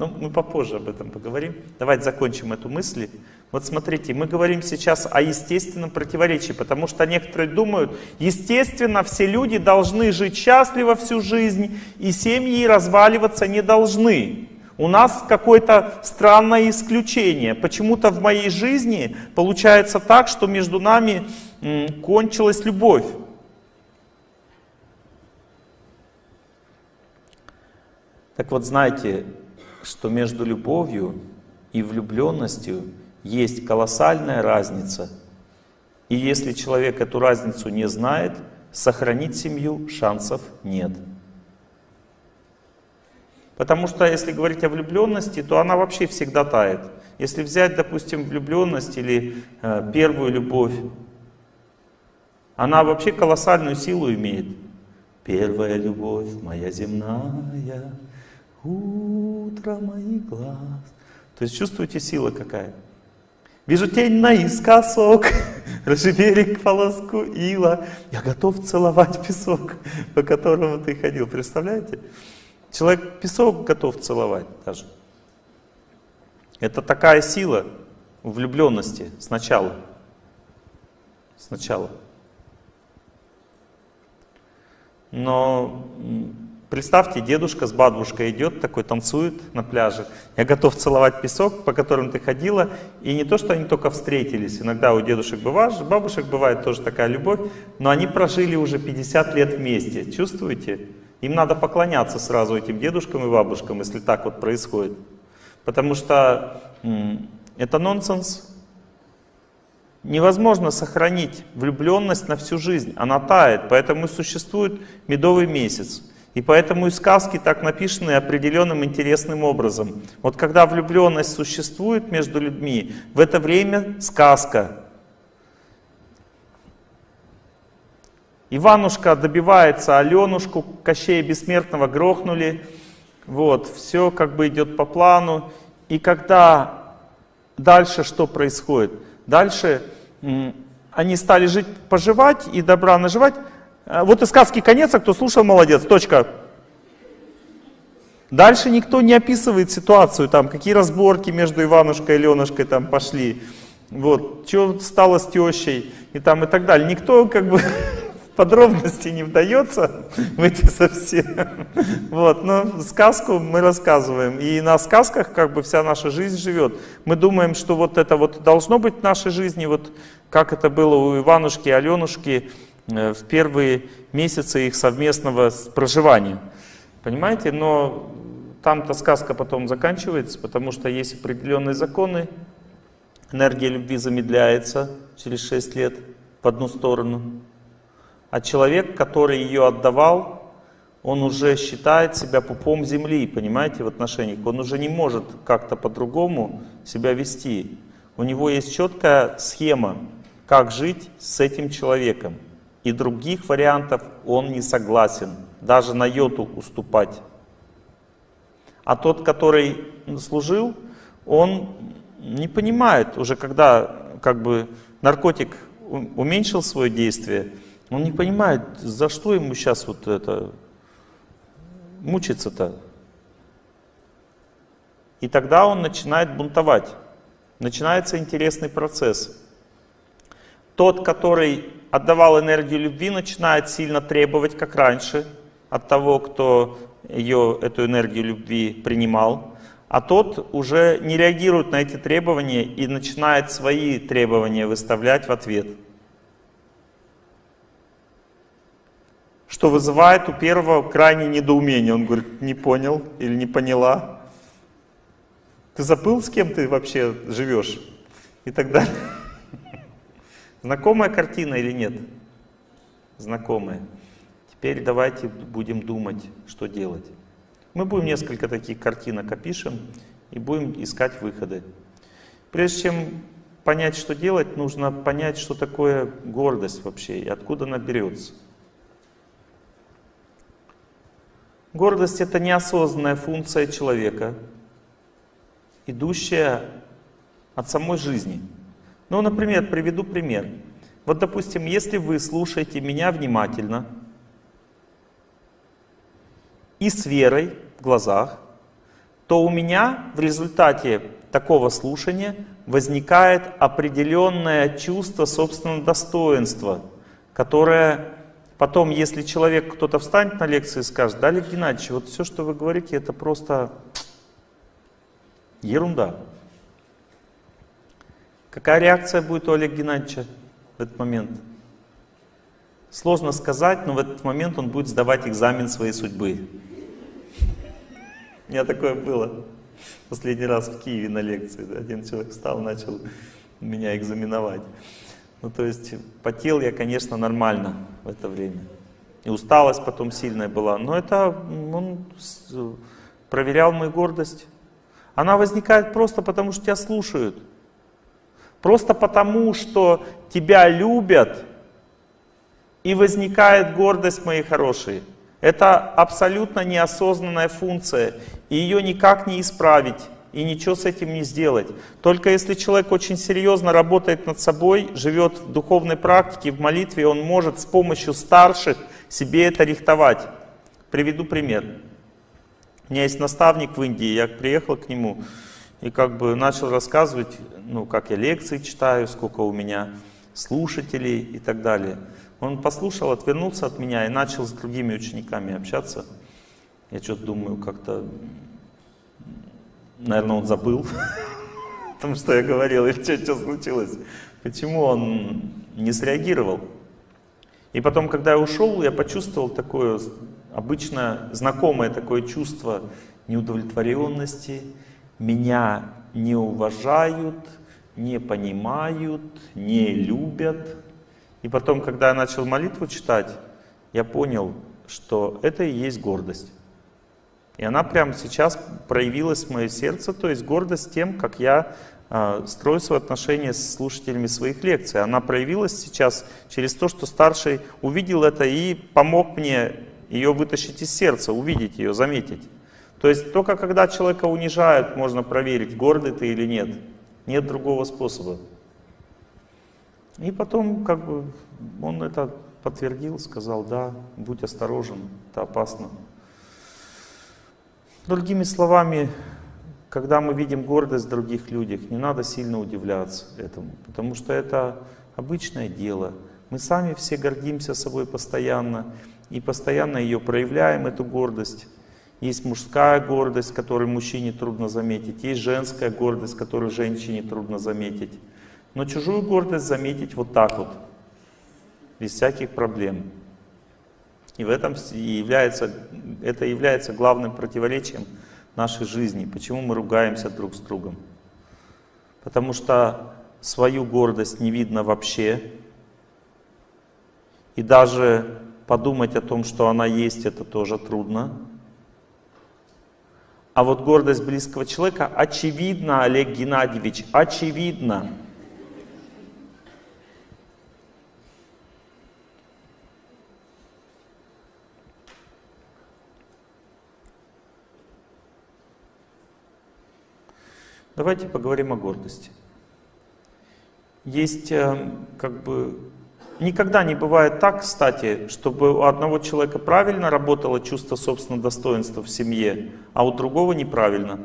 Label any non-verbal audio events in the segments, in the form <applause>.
Но мы попозже об этом поговорим. Давайте закончим эту мысль. Вот смотрите, мы говорим сейчас о естественном противоречии, потому что некоторые думают, естественно, все люди должны жить счастливо всю жизнь, и семьи разваливаться не должны. У нас какое-то странное исключение. Почему-то в моей жизни получается так, что между нами кончилась любовь. Так вот, знаете, что между любовью и влюбленностью есть колоссальная разница. И если человек эту разницу не знает, сохранить семью шансов нет. Потому что если говорить о влюбленности, то она вообще всегда тает. Если взять, допустим, влюбленность или э, первую любовь, она вообще колоссальную силу имеет. Первая любовь моя земная, утро моих глаз. То есть чувствуете сила какая? Вижу тень наискосок, <laughs> берег полоску ила. Я готов целовать песок, <laughs> по которому ты ходил. Представляете? Человек песок готов целовать даже. Это такая сила влюбленности сначала. Сначала. Но представьте, дедушка с бабушкой идет, такой танцует на пляже. Я готов целовать песок, по которому ты ходила. И не то, что они только встретились. Иногда у дедушек бывает, бабушек бывает тоже такая любовь. Но они прожили уже 50 лет вместе. Чувствуете? Им надо поклоняться сразу этим дедушкам и бабушкам, если так вот происходит. Потому что это нонсенс. Невозможно сохранить влюбленность на всю жизнь, она тает, поэтому и существует медовый месяц. И поэтому и сказки так написаны определенным интересным образом. Вот когда влюбленность существует между людьми, в это время сказка. Иванушка добивается Аленушку, Кощея Бессмертного грохнули. Вот, все как бы идет по плану. И когда дальше что происходит? Дальше они стали жить, поживать и добра наживать. А, вот и сказки конец, а кто слушал, молодец, точка. Дальше никто не описывает ситуацию, там, какие разборки между Иванушкой и Ленушкой там пошли. Вот, что стало с тещей и там и так далее. Никто как бы <laughs> подробности не вдается в эти совсем. <laughs> Вот, но сказку мы рассказываем. И на сказках как бы вся наша жизнь живет. Мы думаем, что вот это вот должно быть в нашей жизни, вот как это было у Иванушки и Аленушки э, в первые месяцы их совместного проживания. Понимаете? Но там-то сказка потом заканчивается, потому что есть определенные законы. Энергия любви замедляется через 6 лет в одну сторону. А человек, который ее отдавал, он уже считает себя пупом земли, понимаете, в отношениях. Он уже не может как-то по-другому себя вести. У него есть четкая схема, как жить с этим человеком. И других вариантов он не согласен, даже на йоту уступать. А тот, который служил, он не понимает уже, когда как бы наркотик уменьшил свое действие, он не понимает, за что ему сейчас вот это мучиться-то. И тогда он начинает бунтовать. Начинается интересный процесс. Тот, который отдавал энергию любви, начинает сильно требовать, как раньше, от того, кто ее, эту энергию любви принимал. А тот уже не реагирует на эти требования и начинает свои требования выставлять в ответ. что вызывает у первого крайнее недоумение. Он говорит, не понял или не поняла. Ты забыл, с кем ты вообще живешь? И так далее. Знакомая картина или нет? Знакомая. Теперь давайте будем думать, что делать. Мы будем несколько таких картинок опишем и будем искать выходы. Прежде чем понять, что делать, нужно понять, что такое гордость вообще и откуда она берется. Гордость — это неосознанная функция человека, идущая от самой жизни. Ну, например, приведу пример. Вот, допустим, если вы слушаете меня внимательно и с верой в глазах, то у меня в результате такого слушания возникает определенное чувство собственного достоинства, которое потом, если человек, кто-то встанет на лекции и скажет, да, Олег Геннадьевич, вот все, что вы говорите, это просто ерунда. Какая реакция будет у Олега Геннадьевича в этот момент? Сложно сказать, но в этот момент он будет сдавать экзамен своей судьбы. У меня такое было последний раз в Киеве на лекции. Один человек встал, начал меня экзаменовать. Ну, то есть потел я, конечно, нормально в это время. И усталость потом сильная была. Но это он проверял мою гордость. Она возникает просто потому, что тебя слушают. Просто потому, что тебя любят, и возникает гордость, мои хорошие. Это абсолютно неосознанная функция, и ее никак не исправить, и ничего с этим не сделать. Только если человек очень серьезно работает над собой, живет в духовной практике, в молитве, он может с помощью старших себе это рихтовать. Приведу пример. У меня есть наставник в Индии, я приехал к нему и как бы начал рассказывать, ну, как я лекции читаю, сколько у меня слушателей и так далее. Он послушал, отвернулся от меня и начал с другими учениками общаться. Я что-то думаю, как-то, наверное, он забыл, <laughs> потому что я говорил, или что, что случилось. Почему он не среагировал? И потом, когда я ушел, я почувствовал такое обычно знакомое такое чувство неудовлетворенности. Меня не уважают, не понимают, не любят. И потом, когда я начал молитву читать, я понял, что это и есть гордость. И она прямо сейчас проявилась в мое сердце, то есть гордость тем, как я э, строю свои отношения с слушателями своих лекций. Она проявилась сейчас через то, что старший увидел это и помог мне ее вытащить из сердца, увидеть ее, заметить. То есть только когда человека унижают, можно проверить, гордый ты или нет. Нет другого способа. И потом как бы он это подтвердил, сказал, да, будь осторожен, это опасно. Другими словами, когда мы видим гордость в других людях, не надо сильно удивляться этому, потому что это обычное дело. Мы сами все гордимся собой постоянно, и постоянно ее проявляем, эту гордость. Есть мужская гордость, которую мужчине трудно заметить, есть женская гордость, которую женщине трудно заметить. Но чужую гордость заметить вот так вот, без всяких проблем. И в этом является, это является главным противоречием нашей жизни. Почему мы ругаемся друг с другом? Потому что свою гордость не видно вообще. И даже подумать о том, что она есть, это тоже трудно. А вот гордость близкого человека очевидно, Олег Геннадьевич, очевидно. Давайте поговорим о гордости. Есть э, как бы Никогда не бывает так, кстати, чтобы у одного человека правильно работало чувство собственного достоинства в семье, а у другого неправильно.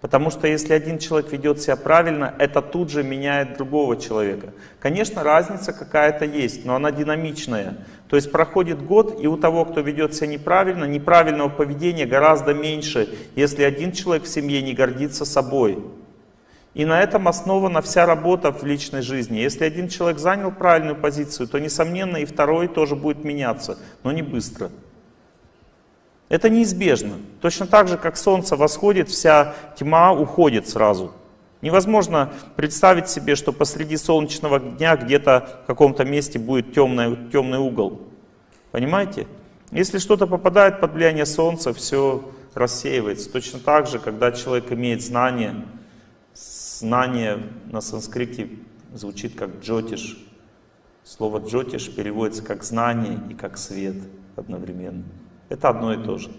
Потому что если один человек ведет себя правильно, это тут же меняет другого человека. Конечно, разница какая-то есть, но она динамичная. То есть проходит год, и у того, кто ведет себя неправильно, неправильного поведения гораздо меньше, если один человек в семье не гордится собой. И на этом основана вся работа в личной жизни. Если один человек занял правильную позицию, то, несомненно, и второй тоже будет меняться, но не быстро. Это неизбежно. Точно так же, как солнце восходит, вся тьма уходит сразу. Невозможно представить себе, что посреди солнечного дня где-то в каком-то месте будет темный, темный угол. Понимаете? Если что-то попадает под влияние солнца, все рассеивается. Точно так же, когда человек имеет знания, Знание на санскрите звучит как джотиш. Слово джотиш переводится как знание и как свет одновременно. Это одно и то же.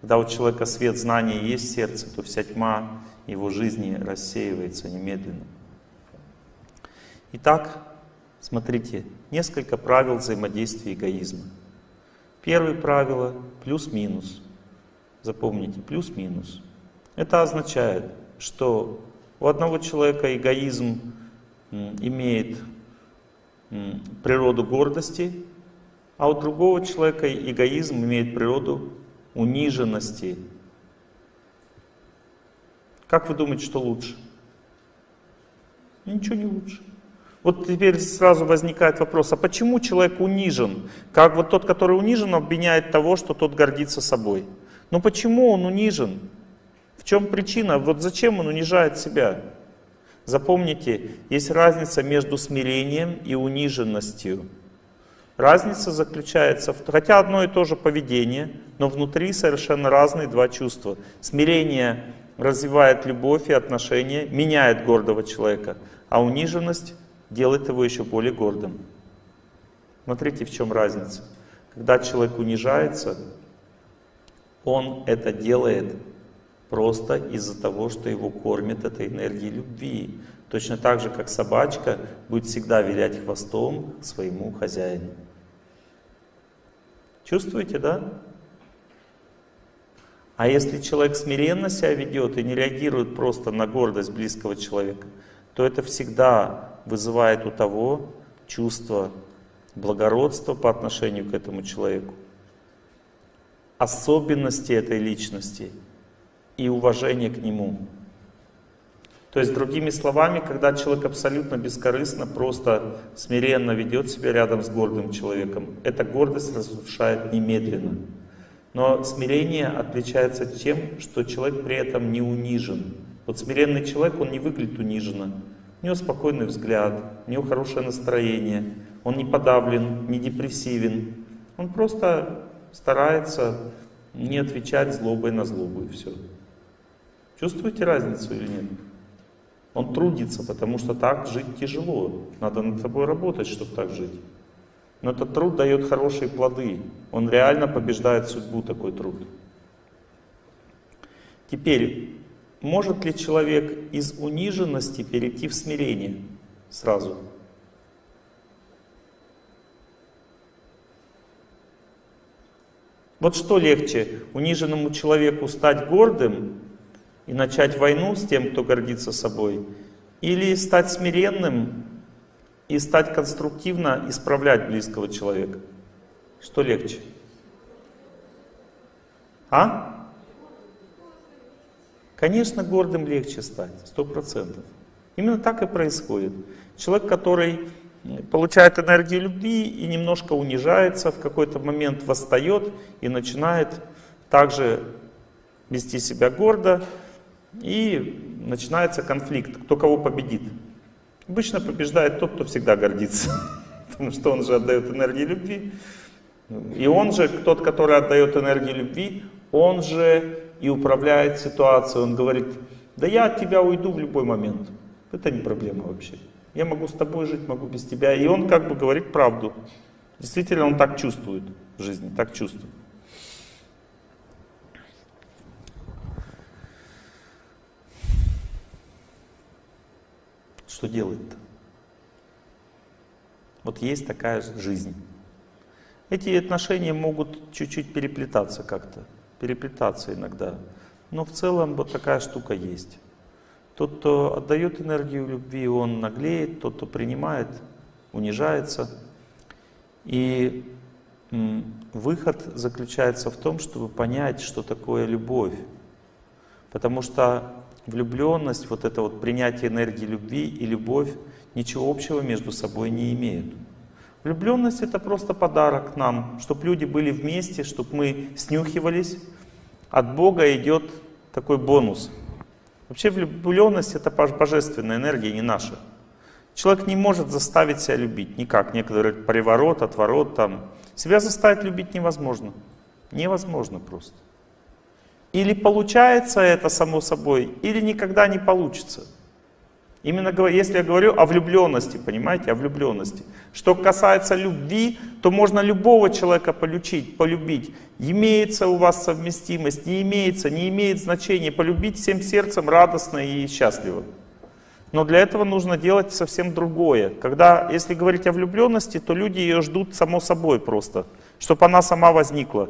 Когда у человека свет знания есть в сердце, то вся тьма его жизни рассеивается немедленно. Итак, смотрите, несколько правил взаимодействия эгоизма. Первое правило – плюс-минус. Запомните, плюс-минус. Это означает, что у одного человека эгоизм имеет природу гордости, а у другого человека эгоизм имеет природу униженности. Как вы думаете, что лучше? Ничего не лучше. Вот теперь сразу возникает вопрос, а почему человек унижен? Как вот тот, который унижен, обвиняет того, что тот гордится собой. Но почему он унижен? В чем причина? Вот зачем он унижает себя? Запомните, есть разница между смирением и униженностью. Разница заключается в... Хотя одно и то же поведение, но внутри совершенно разные два чувства. Смирение развивает любовь и отношения, меняет гордого человека, а униженность делает его еще более гордым. Смотрите, в чем разница. Когда человек унижается, он это делает просто из-за того, что его кормит этой энергией любви. Точно так же, как собачка будет всегда вилять хвостом своему хозяину. Чувствуете, да? А если человек смиренно себя ведет и не реагирует просто на гордость близкого человека, то это всегда вызывает у того чувство благородства по отношению к этому человеку, особенности этой личности и уважение к нему. То есть, другими словами, когда человек абсолютно бескорыстно, просто смиренно ведет себя рядом с гордым человеком, эта гордость разрушает немедленно. Но смирение отличается тем, что человек при этом не унижен. Вот смиренный человек, он не выглядит униженно. У него спокойный взгляд, у него хорошее настроение, он не подавлен, не депрессивен. Он просто старается не отвечать злобой на злобу и все. Чувствуете разницу или нет? Он трудится, потому что так жить тяжело. Надо над собой работать, чтобы так жить. Но этот труд дает хорошие плоды. Он реально побеждает судьбу, такой труд. Теперь, может ли человек из униженности перейти в смирение сразу? Вот что легче, униженному человеку стать гордым и начать войну с тем, кто гордится собой, или стать смиренным и стать конструктивно исправлять близкого человека? Что легче? А? Конечно, гордым легче стать, сто процентов. Именно так и происходит. Человек, который получает энергию любви и немножко унижается, в какой-то момент восстает и начинает также вести себя гордо, и начинается конфликт, кто кого победит. Обычно побеждает тот, кто всегда гордится, <laughs> потому что он же отдает энергию любви. И он же, тот, который отдает энергию любви, он же и управляет ситуацией. Он говорит, да я от тебя уйду в любой момент. Это не проблема вообще. Я могу с тобой жить, могу без тебя. И он как бы говорит правду. Действительно, он так чувствует в жизни, так чувствует. Что делать-то? Вот есть такая жизнь. Эти отношения могут чуть-чуть переплетаться как-то переплетаться иногда. Но в целом вот такая штука есть. Тот, кто отдает энергию любви, он наглеет, тот, кто принимает, унижается. И выход заключается в том, чтобы понять, что такое любовь. Потому что влюбленность, вот это вот принятие энергии любви и любовь ничего общего между собой не имеют. Влюбленность это просто подарок нам, чтобы люди были вместе, чтобы мы снюхивались. От Бога идет такой бонус. Вообще влюбленность это божественная энергия, не наша. Человек не может заставить себя любить никак. Некоторые говорят, приворот, отворот там. Себя заставить любить невозможно. Невозможно просто. Или получается это само собой, или никогда не получится. Именно если я говорю о влюбленности, понимаете, о влюбленности. Что касается любви, то можно любого человека полюбить, полюбить. Имеется у вас совместимость, не имеется, не имеет значения. Полюбить всем сердцем радостно и счастливо. Но для этого нужно делать совсем другое. Когда, если говорить о влюбленности, то люди ее ждут само собой просто, чтобы она сама возникла.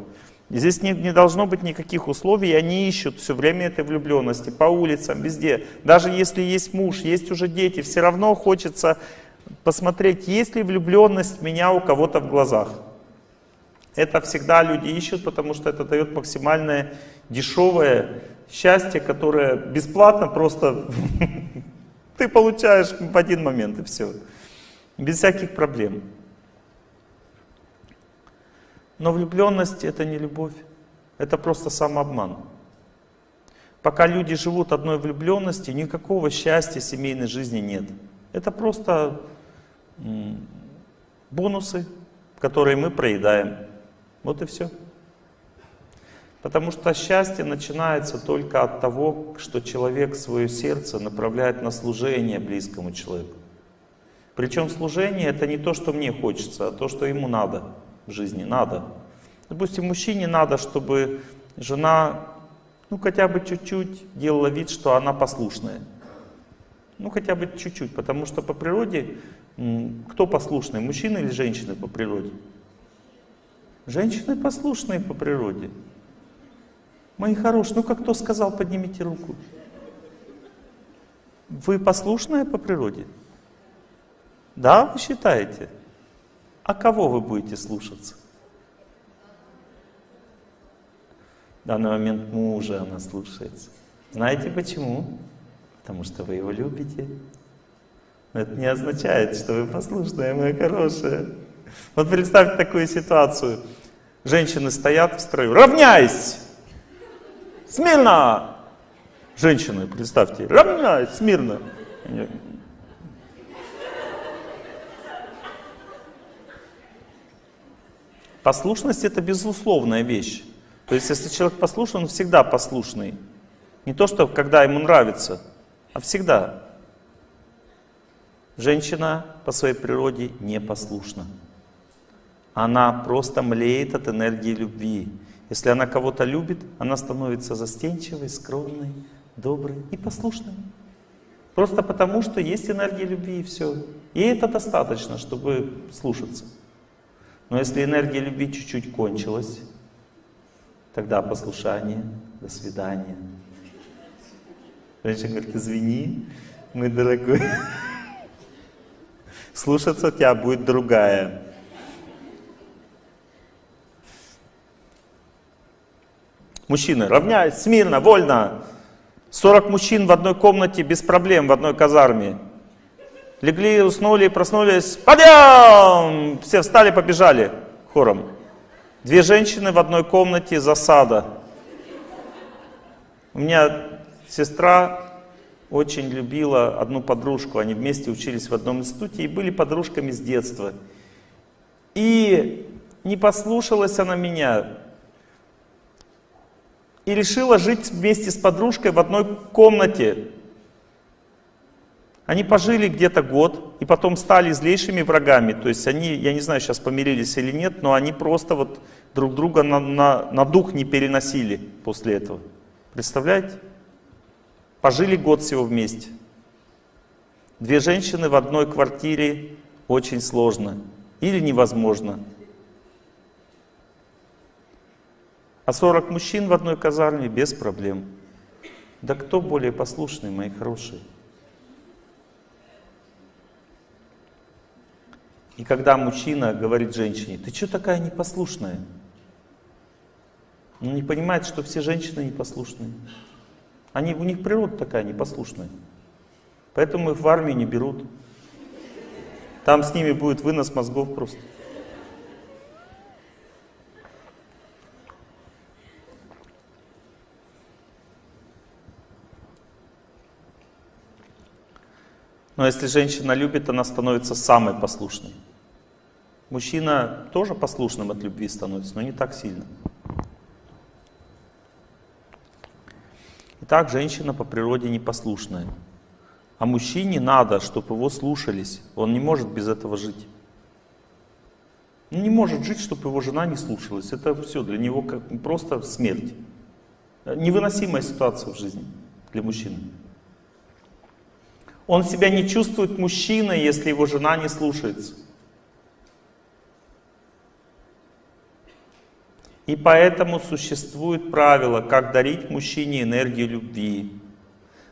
Здесь не, не должно быть никаких условий, они ищут все время этой влюбленности по улицам, везде. Даже если есть муж, есть уже дети, все равно хочется посмотреть, есть ли влюбленность меня у кого-то в глазах. Это всегда люди ищут, потому что это дает максимальное дешевое счастье, которое бесплатно просто <laughs> ты получаешь в один момент и все. Без всяких проблем. Но влюбленность это не любовь, это просто самообман. Пока люди живут одной влюбленностью, никакого счастья семейной жизни нет. Это просто бонусы, которые мы проедаем. Вот и все. Потому что счастье начинается только от того, что человек свое сердце направляет на служение близкому человеку. Причем служение это не то, что мне хочется, а то, что ему надо в жизни, надо. Допустим, мужчине надо, чтобы жена, ну хотя бы чуть-чуть делала вид, что она послушная. Ну хотя бы чуть-чуть, потому что по природе, кто послушный, мужчина или женщина по природе? Женщины послушные по природе. Мои хорошие, ну как кто сказал, поднимите руку. Вы послушная по природе? Да, вы считаете? А кого вы будете слушаться? В данный момент мужа она слушается. Знаете почему? Потому что вы его любите. Но это не означает, что вы послушная, моя хорошая. Вот представьте такую ситуацию. Женщины стоят в строю. Равняйсь! Смирно! Женщины, представьте, равняйсь, смирно. Послушность это безусловная вещь. То есть если человек послушный, он всегда послушный. Не то, что когда ему нравится, а всегда. Женщина по своей природе непослушна. Она просто млеет от энергии любви. Если она кого-то любит, она становится застенчивой, скромной, доброй и послушной. Просто потому, что есть энергия любви и все. И это достаточно, чтобы слушаться. Но если энергия любви чуть-чуть кончилась, тогда послушание, до свидания. Женщина говорит, извини, мой дорогой, <laughs> слушаться тебя будет другая. Мужчины, равняйся, смирно, вольно. 40 мужчин в одной комнате без проблем, в одной казарме. Легли, уснули, проснулись. Подъем! Все встали, побежали хором. Две женщины в одной комнате, засада. У меня сестра очень любила одну подружку. Они вместе учились в одном институте и были подружками с детства. И не послушалась она меня. И решила жить вместе с подружкой в одной комнате. Они пожили где-то год и потом стали злейшими врагами. То есть они, я не знаю, сейчас помирились или нет, но они просто вот друг друга на, на, на дух не переносили после этого. Представляете? Пожили год всего вместе. Две женщины в одной квартире очень сложно или невозможно. А 40 мужчин в одной казарме без проблем. Да кто более послушный, мои хорошие? И когда мужчина говорит женщине, ты что такая непослушная? Он не понимает, что все женщины непослушные. Они, у них природа такая непослушная. Поэтому их в армию не берут. Там с ними будет вынос мозгов просто. Но если женщина любит, она становится самой послушной. Мужчина тоже послушным от любви становится, но не так сильно. Итак, женщина по природе непослушная. А мужчине надо, чтобы его слушались. Он не может без этого жить. Он не может жить, чтобы его жена не слушалась. Это все для него как просто смерть. Невыносимая ситуация в жизни для мужчины. Он себя не чувствует мужчиной, если его жена не слушается. И поэтому существует правило, как дарить мужчине энергию любви.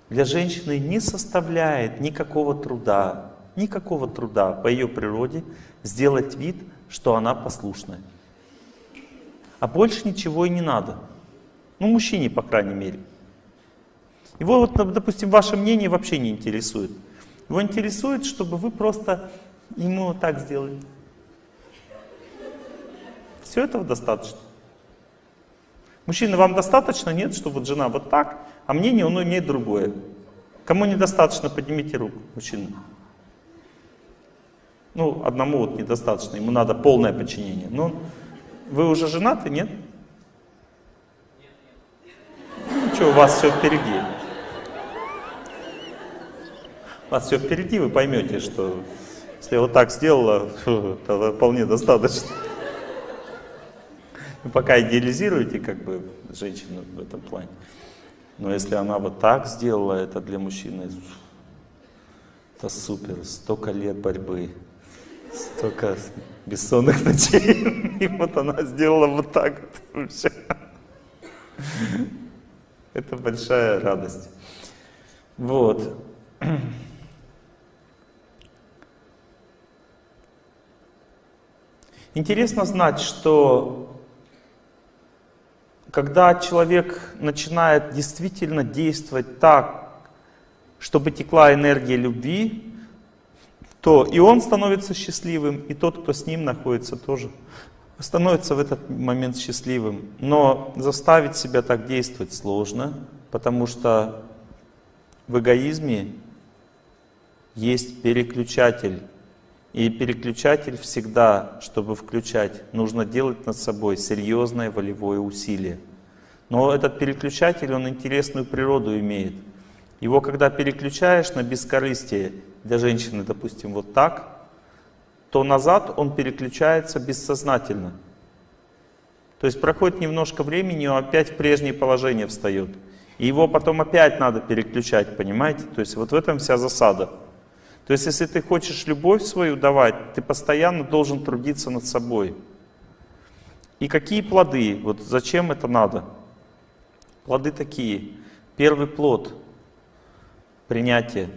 Для женщины не составляет никакого труда, никакого труда по ее природе сделать вид, что она послушная. А больше ничего и не надо. Ну, мужчине, по крайней мере. Его, вот, допустим, ваше мнение вообще не интересует. Его интересует, чтобы вы просто ему вот так сделали. Все этого достаточно. Мужчина, вам достаточно? Нет, что вот жена вот так, а мнение он имеет другое. Кому недостаточно, поднимите руку, мужчина. Ну, одному вот недостаточно, ему надо полное подчинение. Но вы уже женаты, нет? Ну что, у вас все впереди. У вас все впереди, вы поймете, что если я вот так сделала, <laughs> то вполне достаточно. Вы пока идеализируете как бы женщину в этом плане. Но если она вот так сделала, это для мужчины, это супер, столько лет борьбы, столько бессонных <laughs> ночей, и вот она сделала вот так вот. Это большая радость. Вот. Интересно знать, что когда человек начинает действительно действовать так, чтобы текла энергия любви, то и он становится счастливым, и тот, кто с ним находится, тоже становится в этот момент счастливым. Но заставить себя так действовать сложно, потому что в эгоизме есть переключатель. И переключатель всегда, чтобы включать, нужно делать над собой серьезное волевое усилие. Но этот переключатель, он интересную природу имеет. Его когда переключаешь на бескорыстие, для женщины, допустим, вот так, то назад он переключается бессознательно. То есть проходит немножко времени, он опять в прежнее положение встает. И его потом опять надо переключать, понимаете? То есть вот в этом вся засада. То есть, если ты хочешь любовь свою давать, ты постоянно должен трудиться над собой. И какие плоды? Вот зачем это надо? Плоды такие. Первый плод — принятие.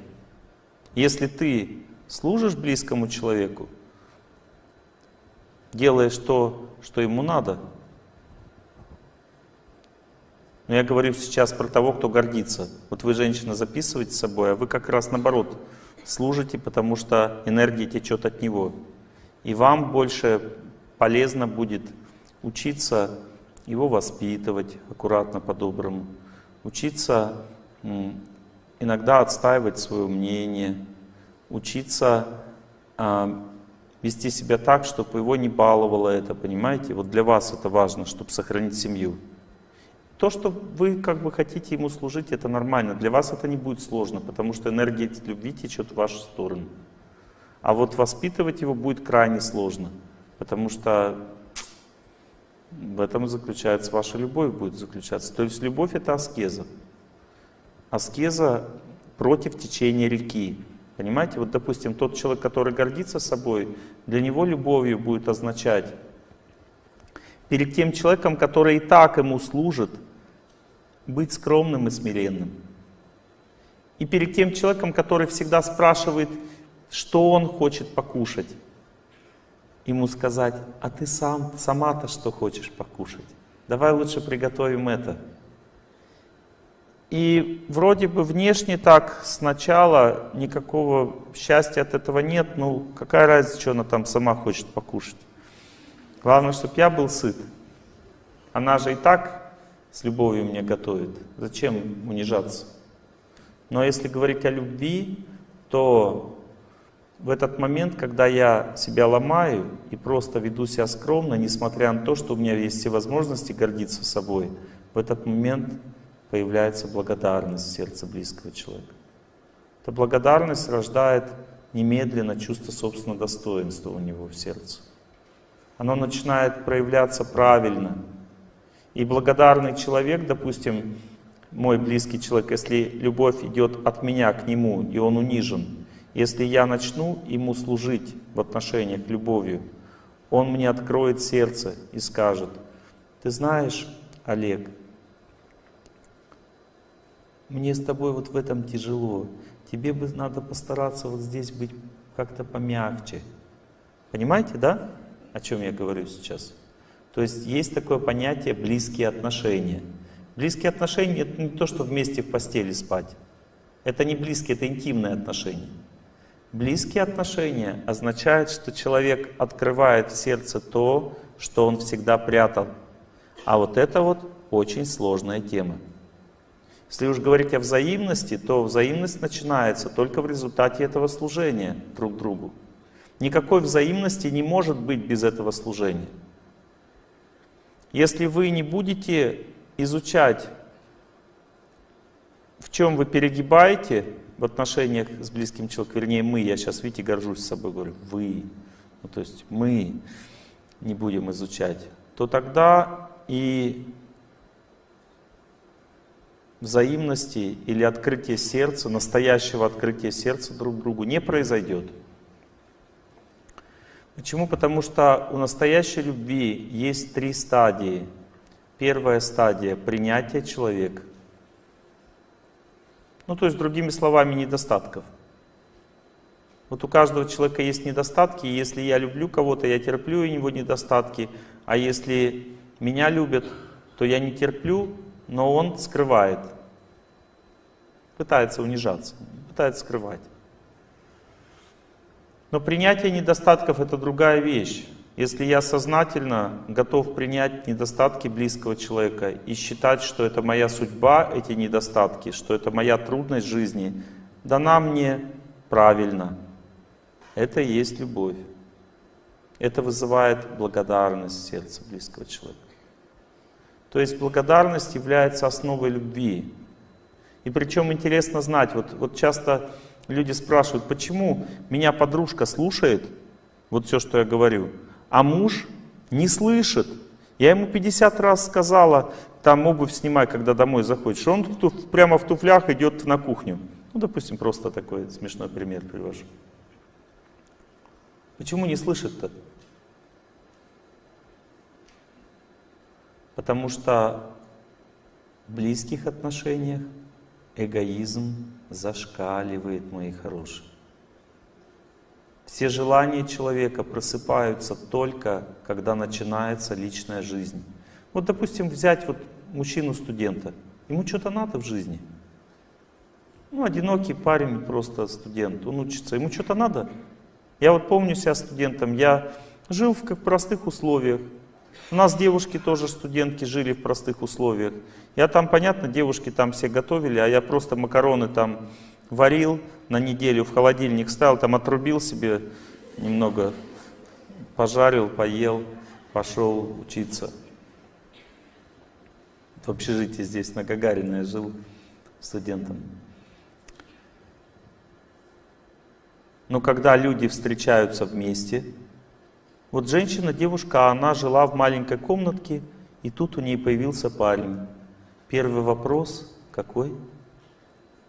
Если ты служишь близкому человеку, делаешь то, что ему надо, но я говорю сейчас про того, кто гордится. Вот вы, женщина, записываете с собой, а вы как раз наоборот — служите, потому что энергия течет от Него. И вам больше полезно будет учиться его воспитывать аккуратно, по-доброму, учиться иногда отстаивать свое мнение, учиться э, вести себя так, чтобы его не баловало это, понимаете? Вот для вас это важно, чтобы сохранить семью. То, что вы как бы хотите ему служить, это нормально. Для вас это не будет сложно, потому что энергия любви течет в вашу сторону. А вот воспитывать его будет крайне сложно, потому что в этом заключается ваша любовь, будет заключаться. То есть любовь это аскеза. Аскеза против течения реки. Понимаете, вот допустим, тот человек, который гордится собой, для него любовью будет означать перед тем человеком, который и так ему служит, быть скромным и смиренным. И перед тем человеком, который всегда спрашивает, что он хочет покушать, ему сказать, а ты сам, сама-то что хочешь покушать? Давай лучше приготовим это. И вроде бы внешне так сначала никакого счастья от этого нет, ну какая разница, что она там сама хочет покушать. Главное, чтобы я был сыт. Она же и так с любовью мне готовит. Зачем унижаться? Но если говорить о любви, то в этот момент, когда я себя ломаю и просто веду себя скромно, несмотря на то, что у меня есть все возможности гордиться собой, в этот момент появляется благодарность в сердце близкого человека. Эта благодарность рождает немедленно чувство собственного достоинства у него в сердце оно начинает проявляться правильно. И благодарный человек, допустим, мой близкий человек, если любовь идет от меня к нему, и он унижен, если я начну ему служить в отношениях любовью, он мне откроет сердце и скажет, Ты знаешь, Олег, мне с тобой вот в этом тяжело. Тебе бы надо постараться вот здесь быть как-то помягче. Понимаете, да, о чем я говорю сейчас? То есть есть такое понятие близкие отношения. Близкие отношения это не то, что вместе в постели спать. Это не близкие, это интимные отношения. Близкие отношения означают, что человек открывает в сердце то, что он всегда прятал. А вот это вот очень сложная тема. Если уж говорить о взаимности, то взаимность начинается только в результате этого служения друг другу. Никакой взаимности не может быть без этого служения. Если вы не будете изучать, в чем вы перегибаете в отношениях с близким человеком, вернее мы, я сейчас, видите, горжусь собой, говорю, вы, ну, то есть мы не будем изучать, то тогда и взаимности или открытия сердца, настоящего открытия сердца друг другу не произойдет. Почему? Потому что у настоящей любви есть три стадии. Первая стадия — принятие человека. Ну, то есть, другими словами, недостатков. Вот у каждого человека есть недостатки, и если я люблю кого-то, я терплю у него недостатки, а если меня любят, то я не терплю, но он скрывает. Пытается унижаться, пытается скрывать. Но принятие недостатков это другая вещь. Если я сознательно готов принять недостатки близкого человека и считать, что это моя судьба, эти недостатки, что это моя трудность жизни, дана мне правильно, это и есть любовь. Это вызывает благодарность в сердце близкого человека. То есть благодарность является основой любви. И причем интересно знать, вот, вот часто люди спрашивают, почему меня подружка слушает, вот все, что я говорю, а муж не слышит. Я ему 50 раз сказала, там обувь снимай, когда домой заходишь. Он прямо в туфлях идет на кухню. Ну, допустим, просто такой смешной пример привожу. Почему не слышит-то? Потому что в близких отношениях эгоизм зашкаливает, мои хорошие. Все желания человека просыпаются только, когда начинается личная жизнь. Вот, допустим, взять вот мужчину-студента. Ему что-то надо в жизни. Ну, одинокий парень, просто студент, он учится. Ему что-то надо. Я вот помню себя студентом, я жил в как простых условиях. У нас девушки тоже, студентки, жили в простых условиях. Я там, понятно, девушки там все готовили, а я просто макароны там варил на неделю, в холодильник ставил, там отрубил себе немного, пожарил, поел, пошел учиться. В общежитии здесь на Гагарина я жил студентом. Но когда люди встречаются вместе, вот женщина, девушка, она жила в маленькой комнатке, и тут у нее появился парень. Первый вопрос какой?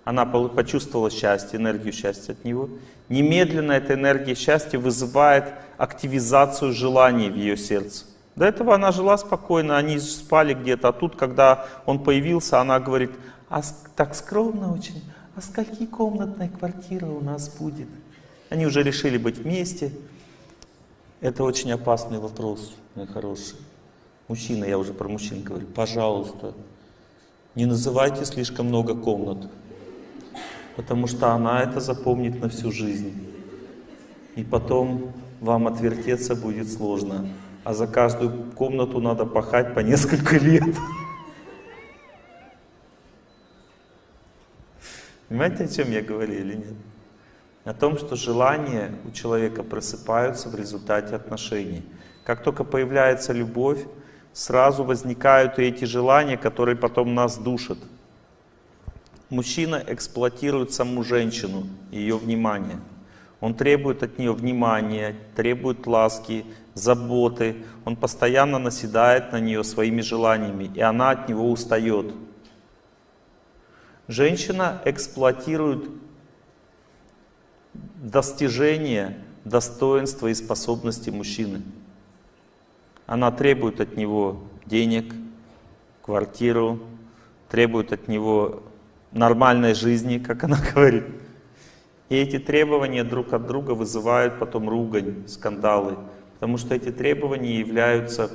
Она почувствовала счастье, энергию счастья от него. Немедленно эта энергия счастья вызывает активизацию желаний в ее сердце. До этого она жила спокойно, они спали где-то, а тут, когда он появился, она говорит, а так скромно очень, а скольки комнатная квартира у нас будет? Они уже решили быть вместе. Это очень опасный вопрос, мой хороший. Мужчина, я уже про мужчин говорю, пожалуйста, не называйте слишком много комнат, потому что она это запомнит на всю жизнь. И потом вам отвертеться будет сложно. А за каждую комнату надо пахать по несколько <laughs> лет. Понимаете, о чем я говорю или нет? О том, что желания у человека просыпаются в результате отношений. Как только появляется любовь, сразу возникают и эти желания, которые потом нас душат. Мужчина эксплуатирует саму женщину, ее внимание. Он требует от нее внимания, требует ласки, заботы. Он постоянно наседает на нее своими желаниями, и она от него устает. Женщина эксплуатирует достижение достоинства и способности мужчины. Она требует от него денег, квартиру, требует от него нормальной жизни, как она <laughs> говорит. И эти требования друг от друга вызывают потом ругань, скандалы, потому что эти требования являются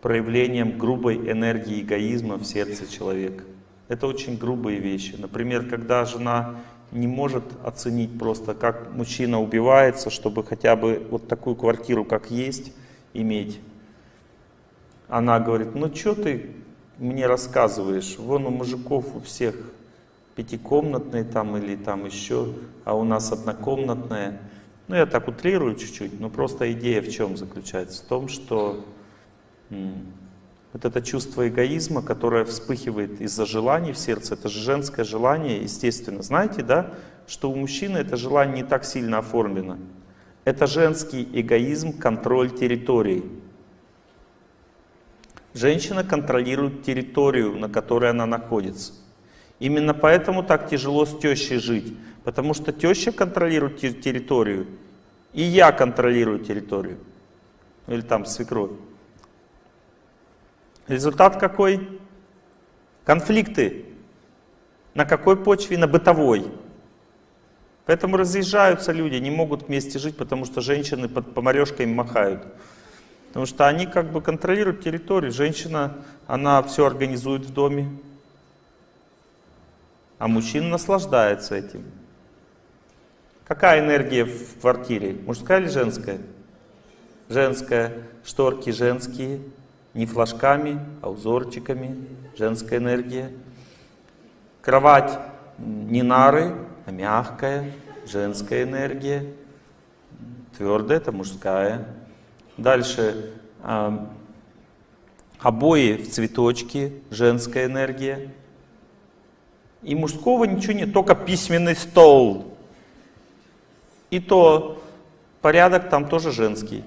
проявлением грубой энергии эгоизма в сердце человека. Это очень грубые вещи. Например, когда жена не может оценить просто, как мужчина убивается, чтобы хотя бы вот такую квартиру, как есть, иметь. Она говорит, ну что ты мне рассказываешь, вон у мужиков у всех пятикомнатные там или там еще, а у нас однокомнатная. Ну я так утрирую чуть-чуть, но просто идея в чем заключается? В том, что вот это чувство эгоизма, которое вспыхивает из-за желаний в сердце, это же женское желание, естественно. Знаете, да, что у мужчины это желание не так сильно оформлено. Это женский эгоизм, контроль территории. Женщина контролирует территорию, на которой она находится. Именно поэтому так тяжело с тещей жить. Потому что теща контролирует территорию, и я контролирую территорию. Или там свекровь. Результат какой? Конфликты. На какой почве? На бытовой. Поэтому разъезжаются люди, не могут вместе жить, потому что женщины под поморешкой им махают. Потому что они как бы контролируют территорию. Женщина, она все организует в доме. А мужчина наслаждается этим. Какая энергия в квартире? Мужская или женская? Женская. Шторки женские, не флажками, а узорчиками, женская энергия. Кровать не нары, а мягкая, женская энергия. Твердая это мужская. Дальше э, обои в цветочки, женская энергия. И мужского ничего нет, только письменный стол. И то порядок там тоже женский.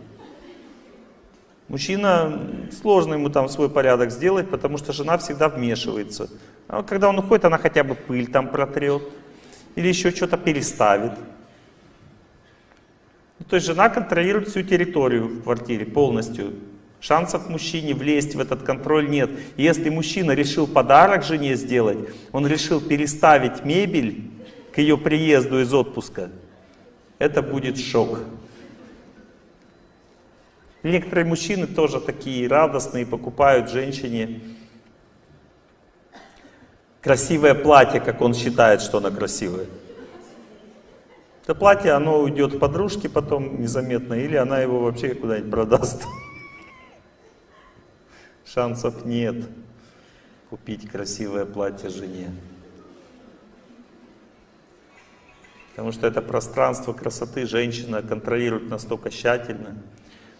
Мужчина, сложно ему там свой порядок сделать, потому что жена всегда вмешивается. А когда он уходит, она хотя бы пыль там протрет. Или еще что-то переставит. Ну, то есть жена контролирует всю территорию в квартире полностью. Шансов мужчине влезть в этот контроль нет. если мужчина решил подарок жене сделать, он решил переставить мебель к ее приезду из отпуска, это будет шок. Некоторые мужчины тоже такие радостные, покупают женщине красивое платье, как он считает, что оно красивое. Это платье, оно уйдет подружке потом незаметно, или она его вообще куда-нибудь продаст. Шансов нет купить красивое платье жене. Потому что это пространство красоты женщина контролирует настолько тщательно.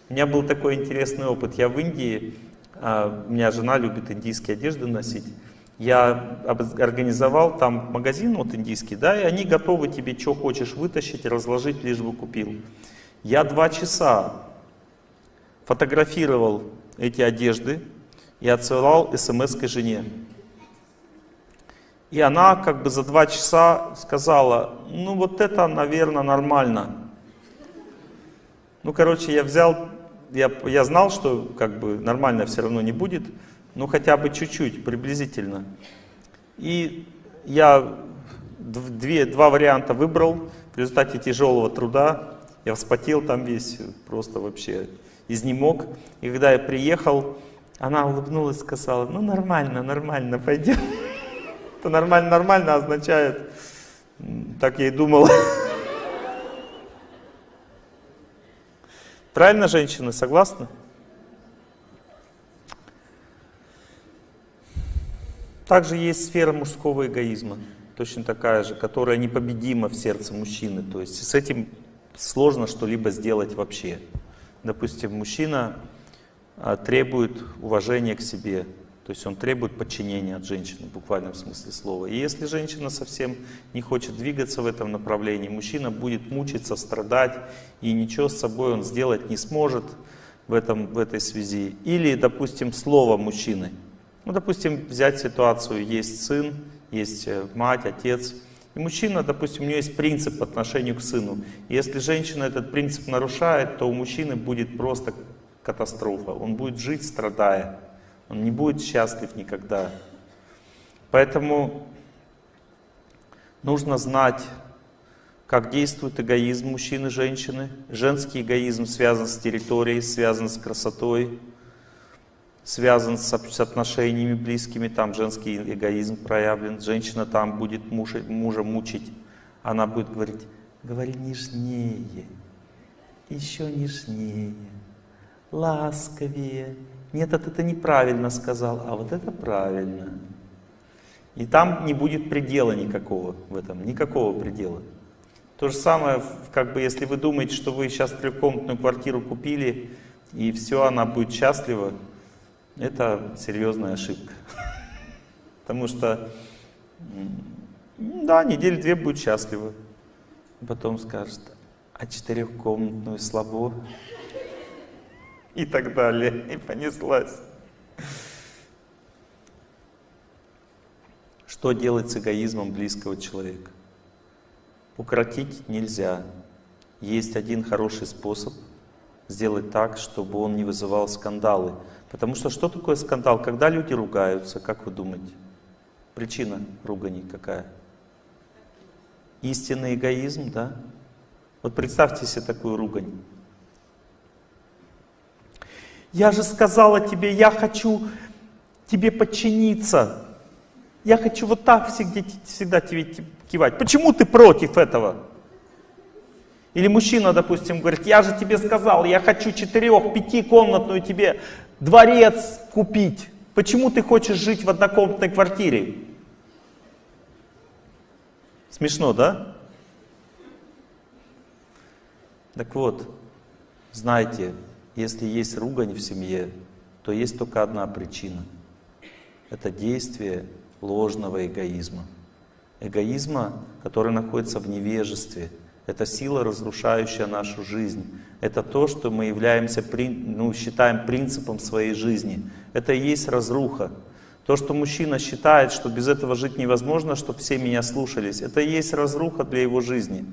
У меня был такой интересный опыт. Я в Индии, а, у меня жена любит индийские одежды носить. Я организовал там магазин вот индийский, да, и они готовы тебе, что хочешь, вытащить, разложить, лишь бы купил. Я два часа фотографировал эти одежды и отсылал смс к жене. И она как бы за два часа сказала, ну вот это, наверное, нормально. Ну, короче, я взял, я, я знал, что как бы нормально все равно не будет, ну хотя бы чуть-чуть, приблизительно. И я две, два варианта выбрал, в результате тяжелого труда я вспотел там весь, просто вообще изнемог. И когда я приехал, она улыбнулась сказала, ну нормально, нормально, пойдем. <laughs> Это нормально, нормально означает, так я и думал. <laughs> Правильно, женщины, согласны? Также есть сфера мужского эгоизма, точно такая же, которая непобедима в сердце мужчины. То есть с этим сложно что-либо сделать вообще. Допустим, мужчина а, требует уважения к себе, то есть он требует подчинения от женщины, в буквальном смысле слова. И если женщина совсем не хочет двигаться в этом направлении, мужчина будет мучиться, страдать, и ничего с собой он сделать не сможет в, этом, в этой связи. Или, допустим, слово мужчины. Ну, допустим, взять ситуацию, есть сын, есть э, мать, отец, и мужчина, допустим, у него есть принцип по отношению к сыну. И если женщина этот принцип нарушает, то у мужчины будет просто катастрофа. Он будет жить, страдая. Он не будет счастлив никогда. Поэтому нужно знать, как действует эгоизм мужчины и женщины. Женский эгоизм связан с территорией, связан с красотой, связан с отношениями близкими, там женский эгоизм проявлен. Женщина там будет мужа, мужа мучить, она будет говорить, говори нежнее, еще нежнее, ласковее. Нет, это неправильно сказал, а вот это правильно. И там не будет предела никакого в этом, никакого предела. То же самое, как бы, если вы думаете, что вы сейчас трехкомнатную квартиру купили, и все, она будет счастлива, это серьезная ошибка. <laughs> Потому что, да, недели две будет счастлива. Потом скажет, а четырехкомнатную слабо. <laughs> И так далее. И понеслась. Что делать с эгоизмом близкого человека? Укротить нельзя. Есть один хороший способ сделать так, чтобы он не вызывал скандалы. Потому что что такое скандал? Когда люди ругаются, как вы думаете? Причина ругани какая? Истинный эгоизм, да? Вот представьте себе такую ругань. Я же сказала тебе, я хочу тебе подчиниться. Я хочу вот так всегда, всегда тебе кивать. Почему ты против этого? Или мужчина, допустим, говорит, я же тебе сказал, я хочу четырех, пятикомнатную тебе дворец купить. Почему ты хочешь жить в однокомнатной квартире? Смешно, да? Так вот, знайте, если есть ругань в семье, то есть только одна причина. Это действие ложного эгоизма. Эгоизма, который находится в невежестве. Это сила, разрушающая нашу жизнь. Это то, что мы являемся, ну, считаем принципом своей жизни. Это и есть разруха. То, что мужчина считает, что без этого жить невозможно, чтобы все меня слушались, это и есть разруха для его жизни.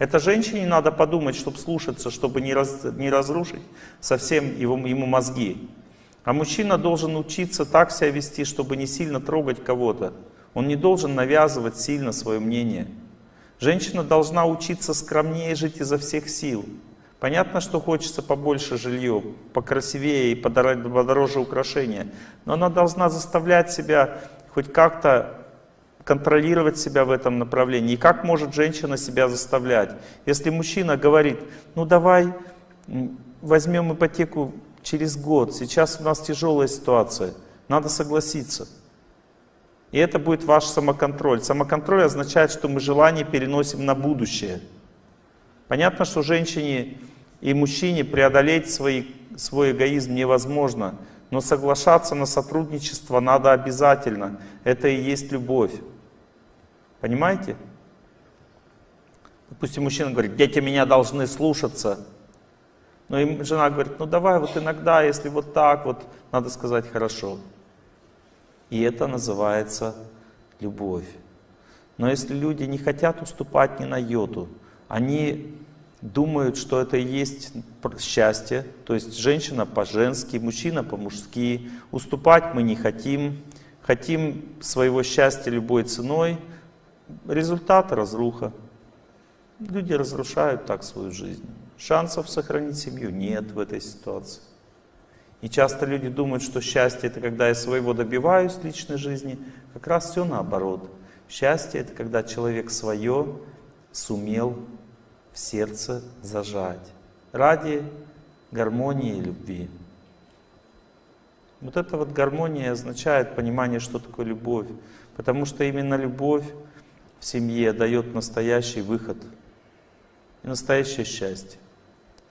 Это женщине надо подумать, чтобы слушаться, чтобы не, раз, не разрушить совсем его, ему мозги. А мужчина должен учиться так себя вести, чтобы не сильно трогать кого-то. Он не должен навязывать сильно свое мнение. Женщина должна учиться скромнее жить изо всех сил. Понятно, что хочется побольше жилье, покрасивее и подороже украшения, но она должна заставлять себя хоть как-то контролировать себя в этом направлении. И как может женщина себя заставлять? Если мужчина говорит, ну давай возьмем ипотеку через год, сейчас у нас тяжелая ситуация, надо согласиться. И это будет ваш самоконтроль. Самоконтроль означает, что мы желание переносим на будущее. Понятно, что женщине и мужчине преодолеть свои, свой эгоизм невозможно, но соглашаться на сотрудничество надо обязательно. Это и есть любовь. Понимаете? Допустим, мужчина говорит, дети меня должны слушаться. Но им жена говорит, ну давай вот иногда, если вот так, вот надо сказать хорошо. И это называется любовь. Но если люди не хотят уступать ни на йоту, они думают, что это и есть счастье, то есть женщина по-женски, мужчина по-мужски, уступать мы не хотим, хотим своего счастья любой ценой, результат разруха. Люди разрушают так свою жизнь. Шансов сохранить семью нет в этой ситуации. И часто люди думают, что счастье это когда я своего добиваюсь в личной жизни. Как раз все наоборот. Счастье это когда человек свое сумел в сердце зажать ради гармонии и любви. Вот эта вот гармония означает понимание, что такое любовь. Потому что именно любовь в семье дает настоящий выход и настоящее счастье.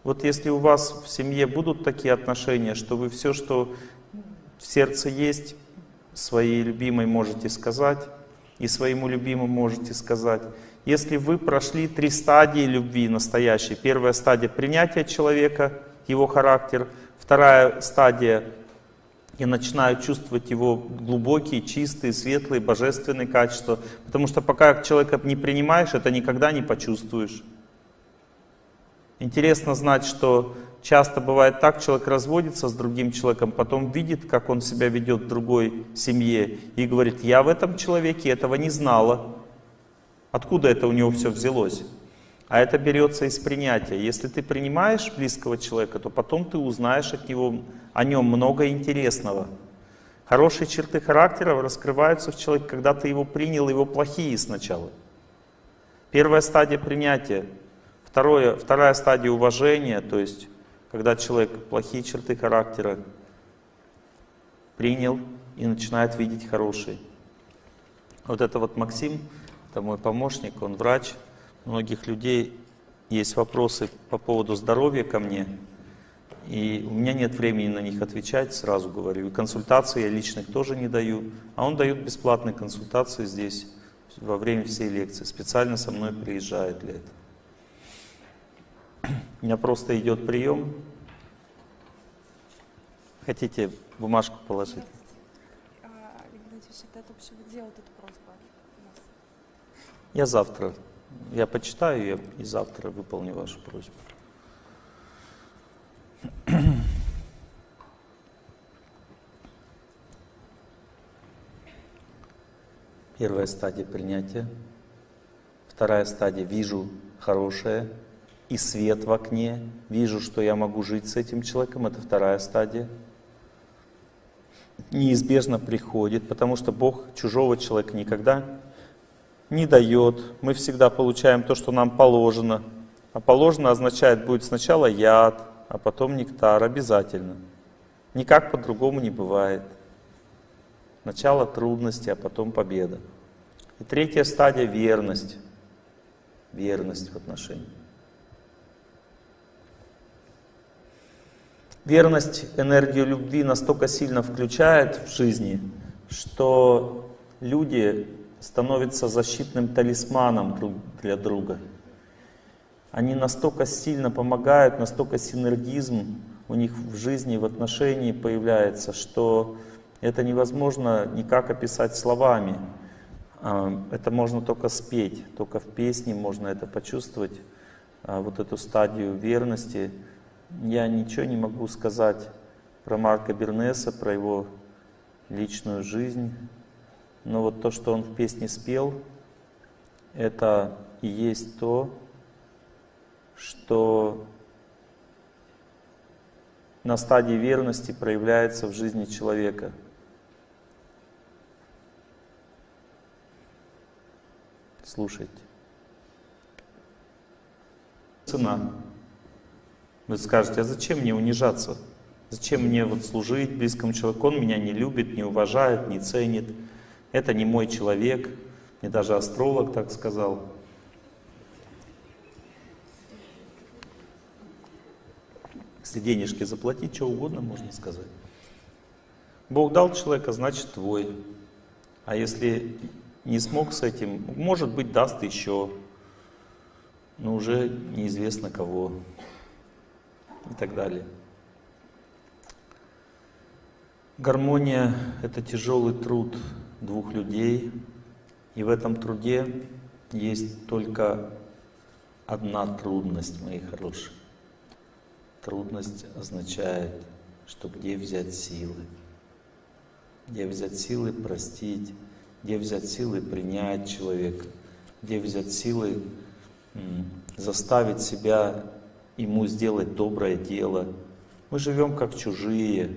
Вот если у вас в семье будут такие отношения, что вы все, что в сердце есть, своей любимой можете сказать, и своему любимому можете сказать. Если вы прошли три стадии любви настоящей. Первая стадия принятия человека, его характер. Вторая стадия я начинаю чувствовать его глубокие, чистые, светлые, божественные качества. Потому что пока человека не принимаешь, это никогда не почувствуешь. Интересно знать, что часто бывает так, человек разводится с другим человеком, потом видит, как он себя ведет в другой семье, и говорит, я в этом человеке этого не знала. Откуда это у него все взялось? А это берется из принятия. Если ты принимаешь близкого человека, то потом ты узнаешь от него, о нем много интересного. Хорошие черты характера раскрываются в человеке, когда ты его принял, его плохие сначала. Первая стадия принятия. Второе, вторая стадия уважения, то есть когда человек плохие черты характера принял и начинает видеть хорошие. Вот это вот Максим, это мой помощник, он врач, многих людей есть вопросы по поводу здоровья ко мне, и у меня нет времени на них отвечать, сразу говорю. И консультации я личных тоже не даю, а он дает бесплатные консультации здесь во время всей лекции, специально со мной приезжает для этого. У меня просто идет прием. Хотите бумажку положить? А, я завтра я почитаю и завтра выполню вашу просьбу. Первая стадия принятия. Вторая стадия «вижу хорошее» и свет в окне. Вижу, что я могу жить с этим человеком. Это вторая стадия. Неизбежно приходит, потому что Бог чужого человека никогда не дает. Мы всегда получаем то, что нам положено. А положено означает, будет сначала яд, а потом нектар, обязательно. Никак по-другому не бывает. Сначала трудности, а потом победа. И третья стадия — верность. Верность в отношении. Верность энергию любви настолько сильно включает в жизни, что люди становится защитным талисманом для друга. Они настолько сильно помогают, настолько синергизм у них в жизни, в отношении появляется, что это невозможно никак описать словами. А, это можно только спеть, только в песне можно это почувствовать, а, вот эту стадию верности. Я ничего не могу сказать про Марка Бернеса, про его личную жизнь, но вот то, что он в песне спел, это и есть то, что на стадии верности проявляется в жизни человека. Слушайте. Цена. Вы скажете, а зачем мне унижаться? Зачем мне вот служить близкому человеку? Он меня не любит, не уважает, не ценит. Это не мой человек, мне даже астролог так сказал. Если денежки заплатить, что угодно можно сказать. Бог дал человека, значит твой. А если не смог с этим, может быть, даст еще, но уже неизвестно кого и так далее. Гармония — это тяжелый труд, двух людей, и в этом труде есть только одна трудность, мои хорошие. Трудность означает, что где взять силы? Где взять силы простить? Где взять силы принять человека? Где взять силы заставить себя ему сделать доброе дело? Мы живем как чужие,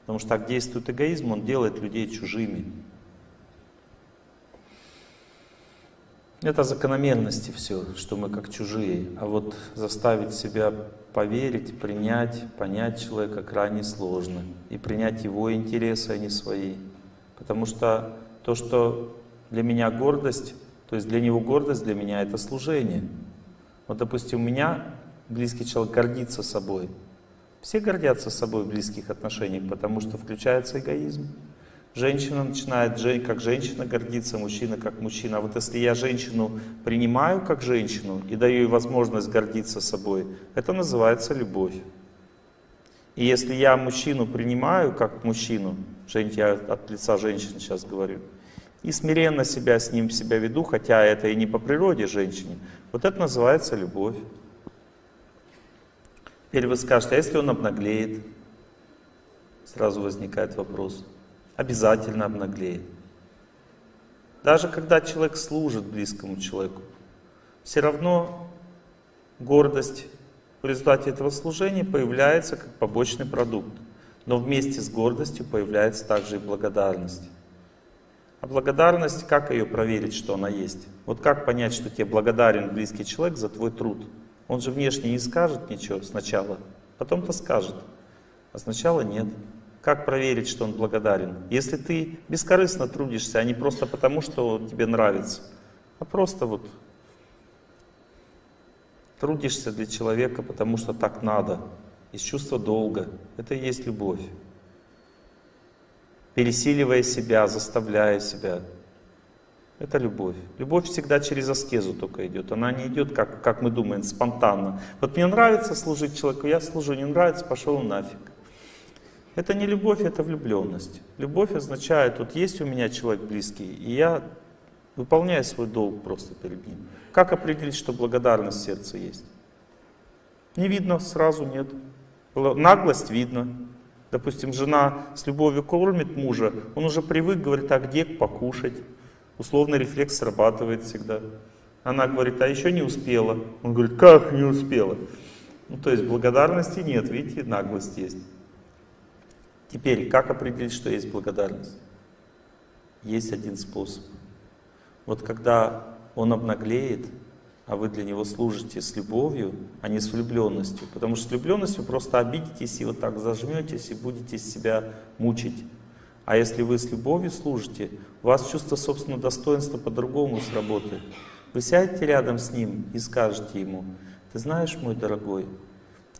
потому что так действует эгоизм, он делает людей чужими. Это закономерности все, что мы как чужие. А вот заставить себя поверить, принять, понять человека крайне сложно. И принять его интересы, а не свои. Потому что то, что для меня гордость, то есть для него гордость, для меня это служение. Вот, допустим, у меня близкий человек гордится собой. Все гордятся собой в близких отношениях, потому что включается эгоизм. Женщина начинает как женщина гордиться, мужчина как мужчина. А вот если я женщину принимаю как женщину и даю ей возможность гордиться собой, это называется любовь. И если я мужчину принимаю как мужчину, я от лица женщины сейчас говорю, и смиренно себя с ним себя веду, хотя это и не по природе женщине, вот это называется любовь. Теперь вы скажете, а если он обнаглеет? Сразу возникает вопрос. Обязательно обнаглеет. Даже когда человек служит близкому человеку, все равно гордость в результате этого служения появляется как побочный продукт. Но вместе с гордостью появляется также и благодарность. А благодарность, как ее проверить, что она есть? Вот как понять, что тебе благодарен близкий человек за твой труд? Он же внешне не скажет ничего сначала, потом-то скажет, а сначала нет. Как проверить, что он благодарен? Если ты бескорыстно трудишься, а не просто потому, что тебе нравится, а просто вот трудишься для человека, потому что так надо, из чувства долга, это и есть любовь. Пересиливая себя, заставляя себя, это любовь. Любовь всегда через аскезу только идет. Она не идет, как, как мы думаем, спонтанно. Вот мне нравится служить человеку, я служу, не нравится, пошел нафиг. Это не любовь, это влюбленность. Любовь означает, вот есть у меня человек близкий, и я выполняю свой долг просто перед ним. Как определить, что благодарность в сердце есть? Не видно сразу, нет. Наглость видно. Допустим, жена с любовью кормит мужа, он уже привык, говорит, а где покушать? Условный рефлекс срабатывает всегда. Она говорит, а еще не успела. Он говорит, как не успела? Ну, то есть благодарности нет, видите, наглость есть. Теперь, как определить, что есть благодарность? Есть один способ. Вот когда он обнаглеет, а вы для него служите с любовью, а не с влюбленностью. Потому что с влюбленностью просто обидитесь и вот так зажметесь и будете себя мучить. А если вы с любовью служите, у вас чувство собственного достоинства по-другому сработает. Вы сядете рядом с ним и скажете ему, ты знаешь, мой дорогой,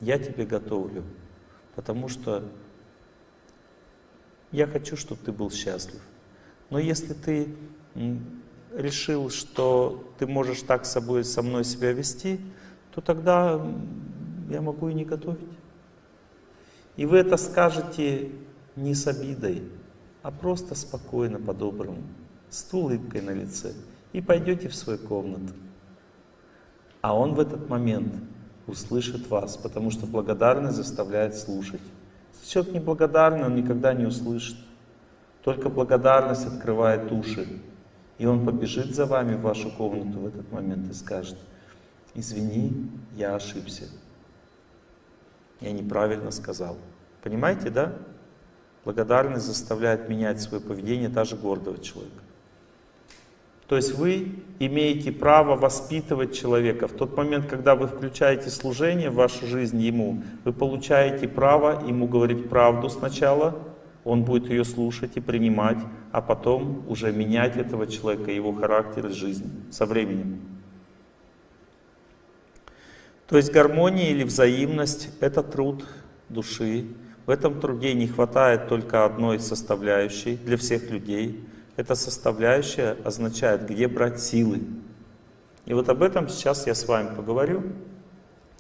я тебе готовлю, потому что я хочу, чтобы ты был счастлив. Но если ты решил, что ты можешь так с собой, со мной себя вести, то тогда я могу и не готовить. И вы это скажете не с обидой, а просто спокойно, по-доброму, с улыбкой на лице. И пойдете в свою комнату. А он в этот момент услышит вас, потому что благодарность заставляет слушать. Человек неблагодарный, он никогда не услышит. Только благодарность открывает уши. И он побежит за вами в вашу комнату в этот момент и скажет, извини, я ошибся. Я неправильно сказал. Понимаете, да? Благодарность заставляет менять свое поведение даже гордого человека. То есть вы имеете право воспитывать человека. В тот момент, когда вы включаете служение в вашу жизнь ему, вы получаете право ему говорить правду сначала, он будет ее слушать и принимать, а потом уже менять этого человека, его характер и жизнь со временем. То есть гармония или взаимность — это труд души. В этом труде не хватает только одной составляющей для всех людей — эта составляющая означает, где брать силы. И вот об этом сейчас я с вами поговорю.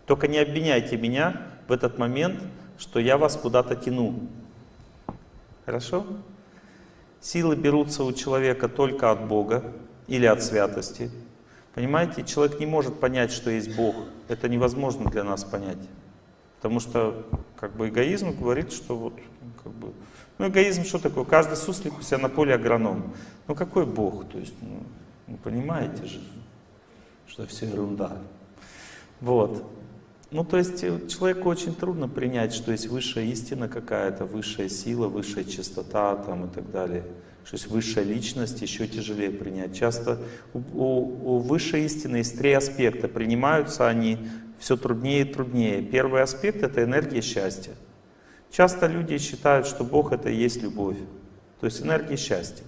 Только не обвиняйте меня в этот момент, что я вас куда-то тяну. Хорошо? Силы берутся у человека только от Бога или от святости. Понимаете, человек не может понять, что есть Бог. Это невозможно для нас понять. Потому что как бы эгоизм говорит, что вот как бы ну, эгоизм что такое? Каждый суслик у себя на поле агроном. Ну, какой Бог? То есть, ну, вы понимаете же, что все ерунда. Вот. Ну, то есть, э, человеку очень трудно принять, что есть высшая истина какая-то, высшая сила, высшая чистота там и так далее. Что есть высшая личность, еще тяжелее принять. Часто у, у, у высшей истины есть три аспекта. Принимаются они все труднее и труднее. Первый аспект — это энергия счастья. Часто люди считают, что Бог это и есть любовь, то есть энергия счастья.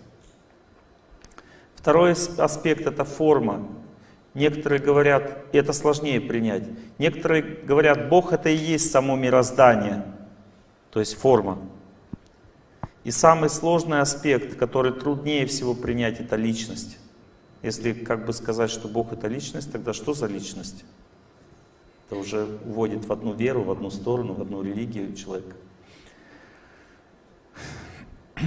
Второй аспект это форма. Некоторые говорят, и это сложнее принять, некоторые говорят, Бог это и есть само мироздание, то есть форма. И самый сложный аспект, который труднее всего принять, это личность. Если как бы сказать, что Бог это личность, тогда что за личность? Это уже уводит в одну веру, в одну сторону, в одну религию человека. <clears throat>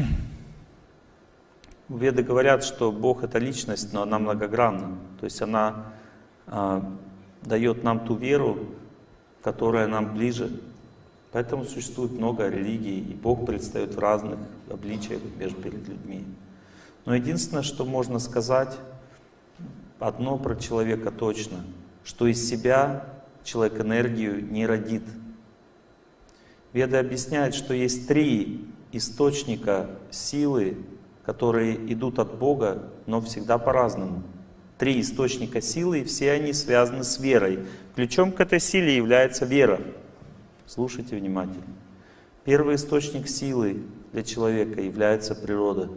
Веды говорят, что Бог это личность, но она многогранна. То есть она э, дает нам ту веру, которая нам ближе. Поэтому существует много религий, и Бог предстает в разных обличиях между перед людьми. Но единственное, что можно сказать, одно про человека точно, что из себя человек энергию не родит. Веда объясняет, что есть три источника силы, которые идут от Бога, но всегда по-разному. Три источника силы, и все они связаны с верой. Ключом к этой силе является вера. Слушайте внимательно. Первый источник силы для человека является природа.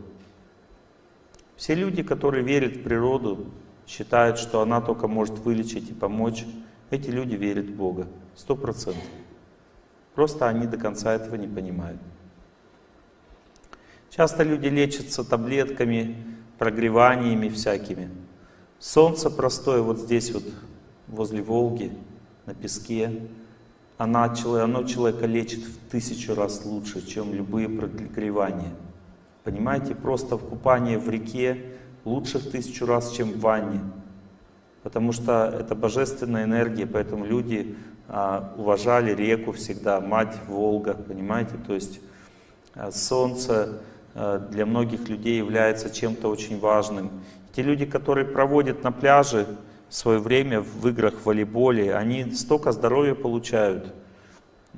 Все люди, которые верят в природу, считают, что она только может вылечить и помочь, эти люди верят в Бога. Сто процентов. Просто они до конца этого не понимают. Часто люди лечатся таблетками, прогреваниями всякими. Солнце простое вот здесь вот, возле Волги, на песке, она, оно человека лечит в тысячу раз лучше, чем любые прогревания. Понимаете, просто в купании в реке лучше в тысячу раз, чем в ванне. Потому что это божественная энергия, поэтому люди а, уважали реку всегда, мать Волга, понимаете? То есть а, солнце для многих людей является чем-то очень важным. Те люди, которые проводят на пляже свое время в играх в волейболе, они столько здоровья получают,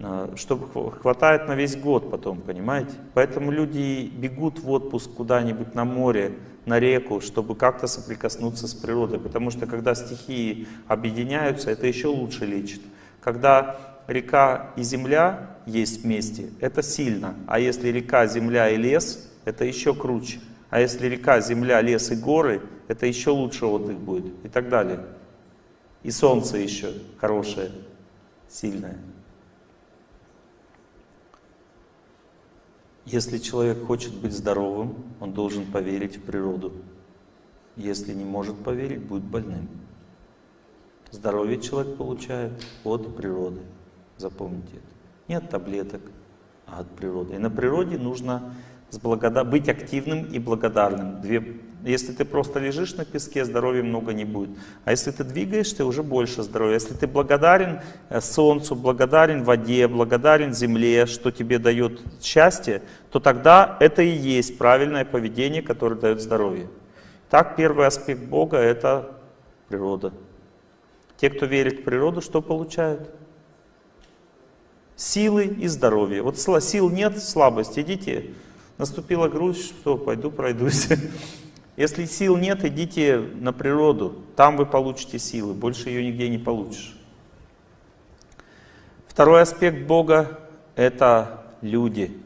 а, что хватает на весь год потом, понимаете? Поэтому люди бегут в отпуск куда-нибудь на море, на реку, чтобы как-то соприкоснуться с природой. Потому что когда стихии объединяются, это еще лучше лечит. Когда река и земля есть вместе, это сильно. А если река, земля и лес, это еще круче. А если река, земля, лес и горы, это еще лучше отдых будет. И так далее. И солнце еще хорошее, сильное. Если человек хочет быть здоровым, он должен поверить в природу. Если не может поверить, будет больным. Здоровье человек получает от природы. Запомните это. Не от таблеток, а от природы. И на природе нужно с благода... быть активным и благодарным. Две если ты просто лежишь на песке, здоровья много не будет. А если ты двигаешься, уже больше здоровья. Если ты благодарен э, солнцу, благодарен воде, благодарен земле, что тебе дает счастье, то тогда это и есть правильное поведение, которое дает здоровье. Так, первый аспект Бога — это природа. Те, кто верит в природу, что получают? Силы и здоровье. Вот сил нет, слабость, идите. Наступила грусть, что, пойду пройдусь. <laughs> Если сил нет, идите на природу, там вы получите силы, больше ее нигде не получишь. Второй аспект Бога — это люди.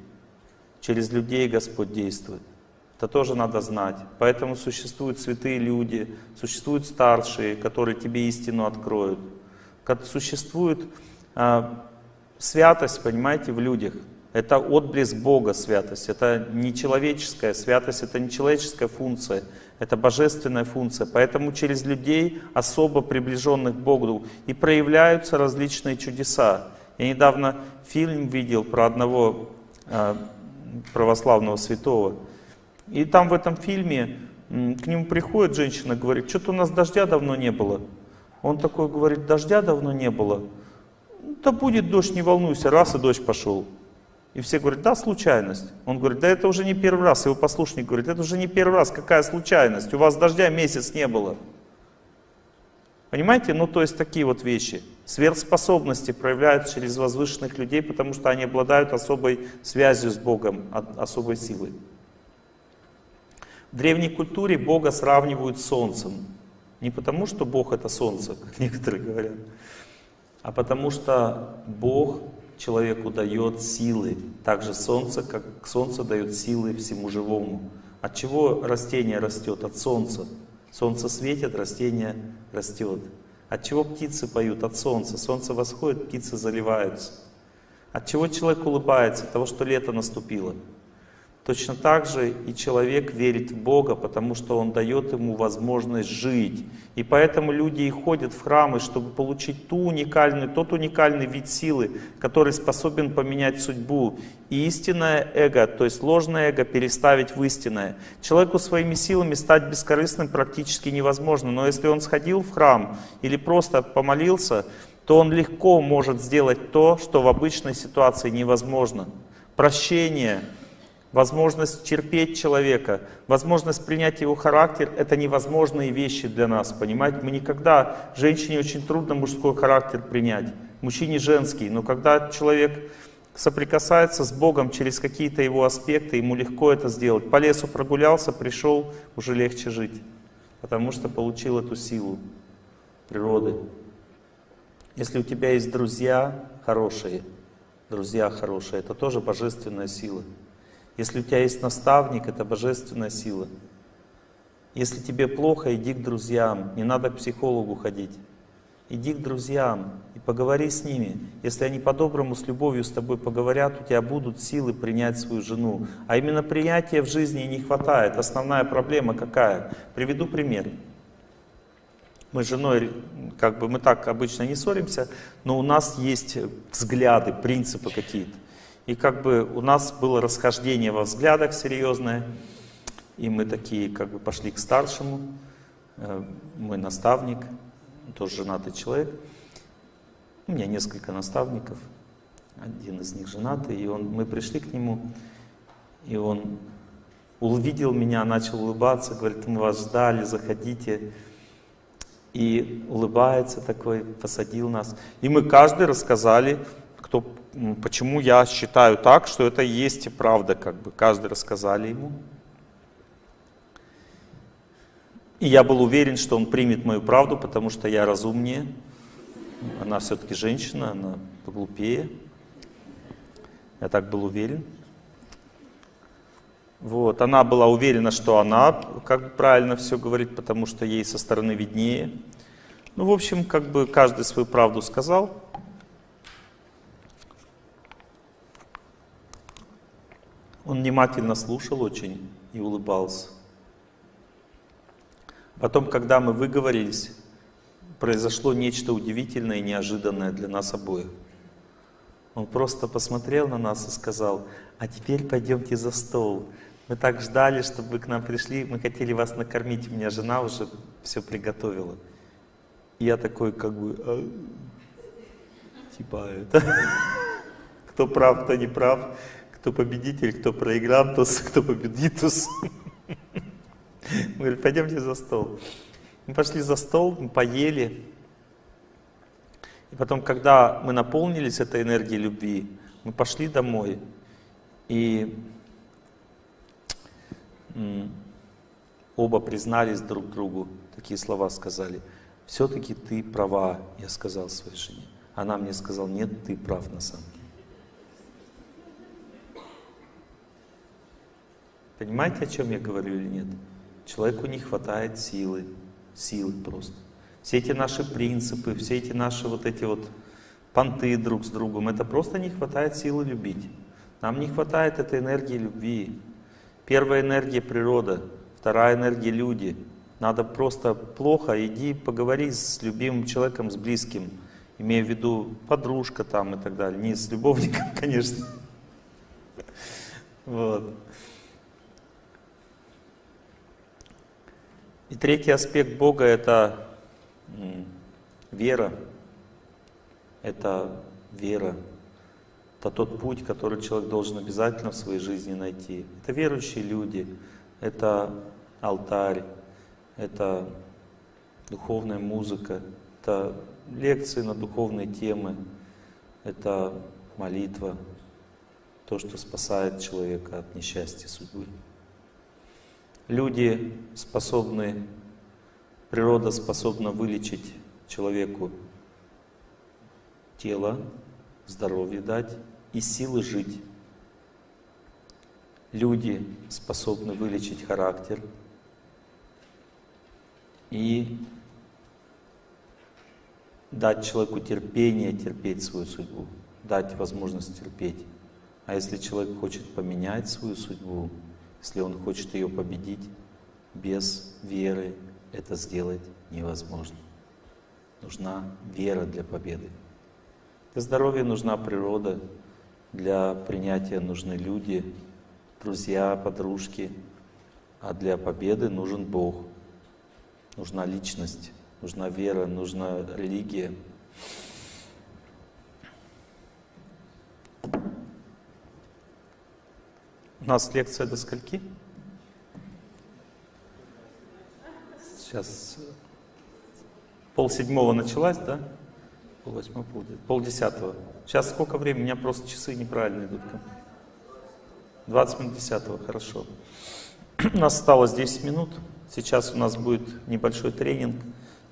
Через людей Господь действует. Это тоже надо знать. Поэтому существуют святые люди, существуют старшие, которые тебе истину откроют. Существует а, святость, понимаете, в людях. Это отблеск Бога святость, это не человеческая святость, это не человеческая функция, это божественная функция. Поэтому через людей, особо приближенных к Богу, и проявляются различные чудеса. Я недавно фильм видел про одного э, православного святого. И там в этом фильме к нему приходит женщина, говорит, что-то у нас дождя давно не было. Он такой говорит, дождя давно не было. Да будет дождь, не волнуйся, раз и дождь пошел. И все говорят, да, случайность. Он говорит, да это уже не первый раз. Его послушник говорит, это уже не первый раз, какая случайность? У вас дождя месяц не было. Понимаете? Ну, то есть такие вот вещи. Сверхспособности проявляются через возвышенных людей, потому что они обладают особой связью с Богом, особой силой. В древней культуре Бога сравнивают с Солнцем. Не потому, что Бог это Солнце, как некоторые говорят, а потому что Бог человеку дает силы. Также солнце, как солнце дает силы всему живому. От чего растение растет? От солнца. Солнце светит, растение растет. От чего птицы поют? От солнца. Солнце восходит, птицы заливаются. От чего человек улыбается? От того, что лето наступило. Точно так же и человек верит в Бога, потому что Он дает ему возможность жить. И поэтому люди и ходят в храмы, чтобы получить ту уникальную, тот уникальный вид силы, который способен поменять судьбу. И истинное эго, то есть ложное эго, переставить в истинное. Человеку своими силами стать бескорыстным практически невозможно. Но если он сходил в храм или просто помолился, то он легко может сделать то, что в обычной ситуации невозможно. Прощение, возможность терпеть человека, возможность принять его характер — это невозможные вещи для нас, понимаете? Мы никогда, женщине очень трудно мужской характер принять, мужчине женский, но когда человек соприкасается с Богом через какие-то его аспекты, ему легко это сделать. По лесу прогулялся, пришел, уже легче жить, потому что получил эту силу природы. Если у тебя есть друзья хорошие, друзья хорошие, это тоже божественная сила. Если у тебя есть наставник, это божественная сила. Если тебе плохо, иди к друзьям, не надо к психологу ходить. Иди к друзьям и поговори с ними. Если они по-доброму, с любовью с тобой поговорят, у тебя будут силы принять свою жену. А именно принятия в жизни не хватает. Основная проблема какая? Приведу пример. Мы с женой, как бы мы так обычно не ссоримся, но у нас есть взгляды, принципы какие-то. И как бы у нас было расхождение во взглядах серьезное, и мы такие как бы пошли к старшему, э, мой наставник, тоже женатый человек. У меня несколько наставников, один из них женатый, и он, мы пришли к нему, и он увидел меня, начал улыбаться, говорит, мы вас ждали, заходите. И улыбается такой, посадил нас. И мы каждый рассказали, кто почему я считаю так, что это есть и правда, как бы каждый рассказали ему. И я был уверен, что он примет мою правду, потому что я разумнее. Она все-таки женщина, она поглупее. Я так был уверен. Вот, она была уверена, что она как правильно все говорит, потому что ей со стороны виднее. Ну, в общем, как бы каждый свою правду сказал. Он внимательно слушал очень и улыбался. Потом, когда мы выговорились, произошло нечто удивительное и неожиданное для нас обоих. Он просто посмотрел на нас и сказал, а теперь пойдемте за стол. Мы так ждали, чтобы вы к нам пришли, мы хотели вас накормить, у меня жена уже все приготовила. И я такой как бы, а, типа это, <laughs> кто прав, кто не прав кто победитель, кто проиграл, тот, кто победит, тот. <laughs> Мы говорим, пойдемте за стол. Мы пошли за стол, мы поели. И потом, когда мы наполнились этой энергией любви, мы пошли домой. И оба признались друг другу, такие слова сказали. Все-таки ты права, я сказал своей жене. Она мне сказала, нет, ты прав на самом Понимаете, о чем я говорю или нет? Человеку не хватает силы, силы просто. Все эти наши принципы, все эти наши вот эти вот понты друг с другом, это просто не хватает силы любить. Нам не хватает этой энергии любви. Первая энергия природа, вторая энергия люди. Надо просто плохо, иди поговори с любимым человеком, с близким, имея в виду подружка там и так далее. Не с любовником, <laughs> конечно. Вот. И третий аспект Бога — это вера. Это вера. Это тот путь, который человек должен обязательно в своей жизни найти. Это верующие люди, это алтарь, это духовная музыка, это лекции на духовные темы, это молитва, то, что спасает человека от несчастья судьбы люди способны, природа способна вылечить человеку тело, здоровье дать и силы жить. Люди способны вылечить характер и дать человеку терпение терпеть свою судьбу, дать возможность терпеть. А если человек хочет поменять свою судьбу, если он хочет ее победить, без веры это сделать невозможно. Нужна вера для победы. Для здоровья нужна природа, для принятия нужны люди, друзья, подружки, а для победы нужен Бог. Нужна личность, нужна вера, нужна религия. У нас лекция до скольки? Сейчас пол седьмого началась, да? Пол восьмого, пол, пол десятого. Сейчас сколько времени? У меня просто часы неправильно идут. 20 минут десятого, хорошо. <clears throat> У нас осталось 10 минут. Сейчас у нас будет небольшой тренинг.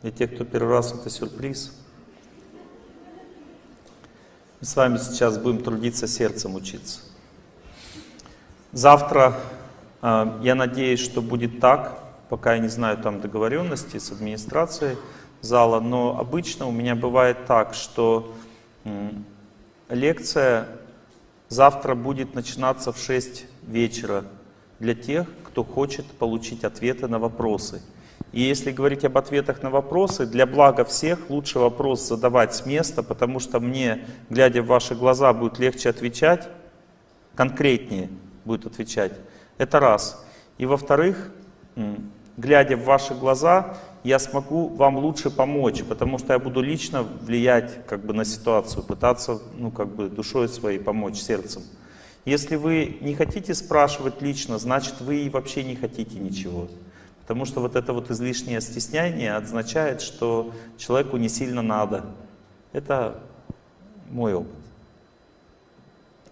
Для тех, кто первый раз, это сюрприз. Мы с вами сейчас будем трудиться сердцем учиться. Завтра, э, я надеюсь, что будет так, пока я не знаю там договоренности с администрацией зала, но обычно у меня бывает так, что лекция завтра будет начинаться в 6 вечера для тех, кто хочет получить ответы на вопросы. И если говорить об ответах на вопросы, для блага всех лучше вопрос задавать с места, потому что мне, глядя в ваши глаза, будет легче отвечать, конкретнее будет отвечать. Это раз. И во-вторых, глядя в ваши глаза, я смогу вам лучше помочь, потому что я буду лично влиять как бы, на ситуацию, пытаться ну, как бы, душой своей помочь, сердцем. Если вы не хотите спрашивать лично, значит вы вообще не хотите ничего. Потому что вот это вот излишнее стеснение означает, что человеку не сильно надо. Это мой опыт.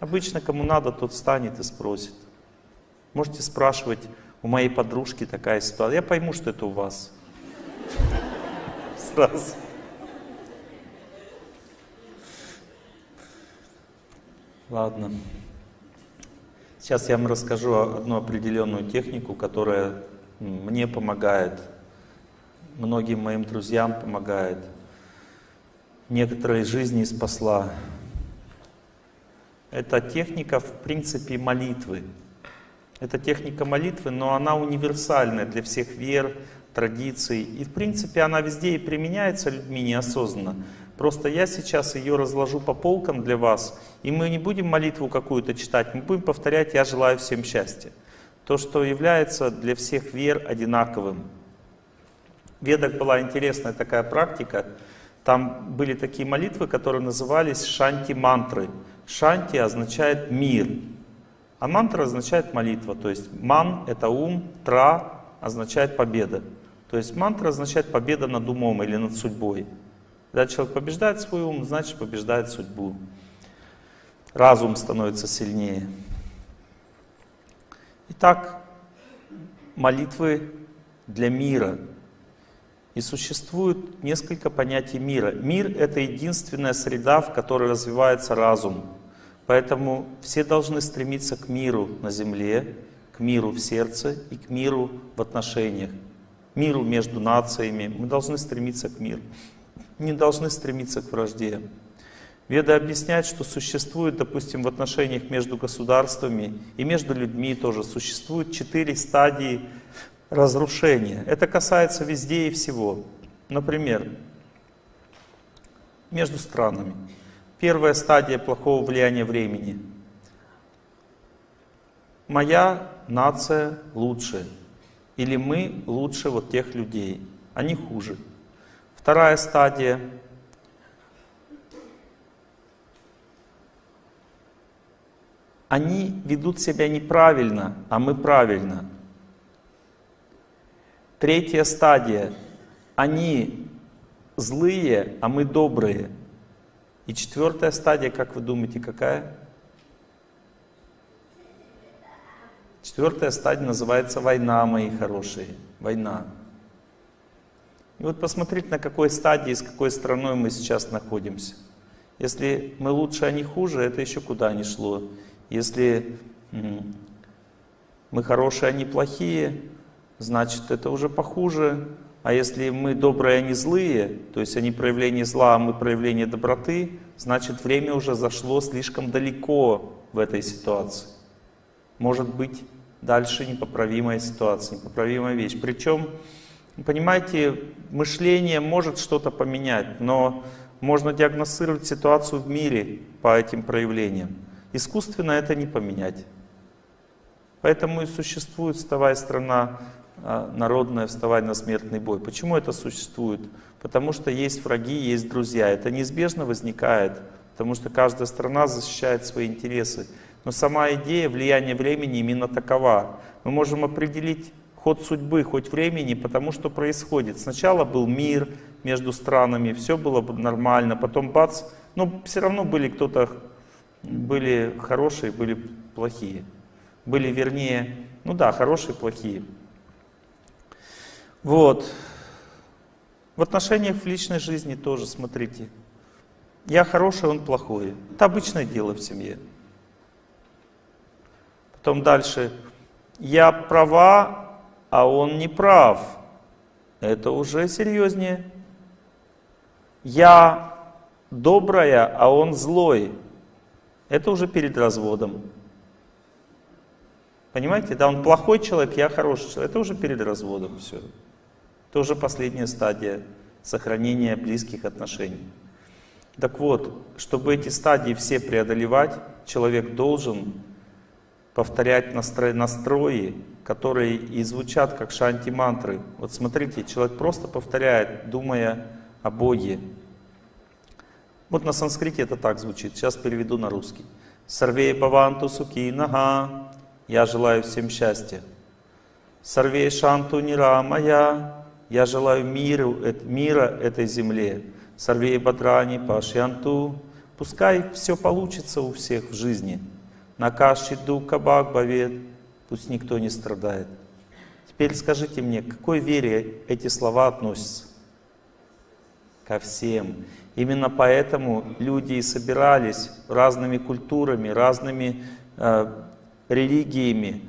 Обычно кому надо, тот встанет и спросит. Можете спрашивать, у моей подружки такая ситуация. Я пойму, что это у вас. Сразу. Ладно. Сейчас я вам расскажу одну определенную технику, которая мне помогает, многим моим друзьям помогает, некоторые жизни спасла. Это техника, в принципе, молитвы. Это техника молитвы, но она универсальная для всех вер, традиций. И, в принципе, она везде и применяется людьми неосознанно. Просто я сейчас ее разложу по полкам для вас, и мы не будем молитву какую-то читать, мы будем повторять «Я желаю всем счастья» то, что является для всех вер одинаковым. В Ведах была интересная такая практика, там были такие молитвы, которые назывались шанти-мантры. Шанти означает мир, а мантра означает молитва. То есть ман — это ум, тра означает победа. То есть мантра означает победа над умом или над судьбой. Когда человек побеждает свой ум, значит побеждает судьбу. Разум становится сильнее. Итак, молитвы для мира. И существует несколько понятий мира. Мир — это единственная среда, в которой развивается разум. Поэтому все должны стремиться к миру на земле, к миру в сердце и к миру в отношениях, миру между нациями. Мы должны стремиться к миру, не должны стремиться к вражде. Веда объясняет, что существует, допустим, в отношениях между государствами и между людьми тоже существует четыре стадии разрушения. Это касается везде и всего. Например, между странами. Первая стадия плохого влияния времени. Моя нация лучше. Или мы лучше вот тех людей. Они хуже. Вторая стадия они ведут себя неправильно, а мы правильно. Третья стадия. Они злые, а мы добрые. И четвертая стадия, как вы думаете, какая? Четвертая стадия называется война, мои хорошие. Война. И вот посмотрите, на какой стадии, с какой страной мы сейчас находимся. Если мы лучше, а не хуже, это еще куда ни шло. Если мы хорошие, они плохие, значит это уже похуже. А если мы добрые, они злые, то есть они проявление зла, а мы проявление доброты, значит время уже зашло слишком далеко в этой ситуации. Может быть дальше непоправимая ситуация, непоправимая вещь. Причем, понимаете, мышление может что-то поменять, но можно диагностировать ситуацию в мире по этим проявлениям. Искусственно это не поменять. Поэтому и существует «Вставай, страна а, народная, вставай на смертный бой». Почему это существует? Потому что есть враги, есть друзья. Это неизбежно возникает, потому что каждая страна защищает свои интересы. Но сама идея влияния времени именно такова. Мы можем определить ход судьбы, хоть времени, потому что происходит. Сначала был мир между странами, все было нормально, потом бац, но все равно были кто-то, были хорошие, были плохие. Были, вернее, ну да, хорошие, плохие. Вот. В отношениях в личной жизни тоже, смотрите. Я хороший, он плохой. Это обычное дело в семье. Потом дальше. Я права, а он не прав. Это уже серьезнее. Я добрая, а он злой. Это уже перед разводом. Понимаете, да, он плохой человек, я хороший человек. Это уже перед разводом все. Это уже последняя стадия сохранения близких отношений. Так вот, чтобы эти стадии все преодолевать, человек должен повторять настрои, настрои которые и звучат как шанти-мантры. Вот смотрите, человек просто повторяет, думая о Боге. Вот на санскрите это так звучит, сейчас переведу на русский. Сарвей Баванту Суки Нага, я желаю всем счастья. Сарвей Шанту Нирамая, я желаю миру, мира этой земле. Сарвей Бадрани Пашьянту, пускай все получится у всех в жизни. Накаши Дука Бхагбавет, пусть никто не страдает. Теперь скажите мне, к какой вере эти слова относятся? Ко всем. Именно поэтому люди и собирались разными культурами, разными э, религиями,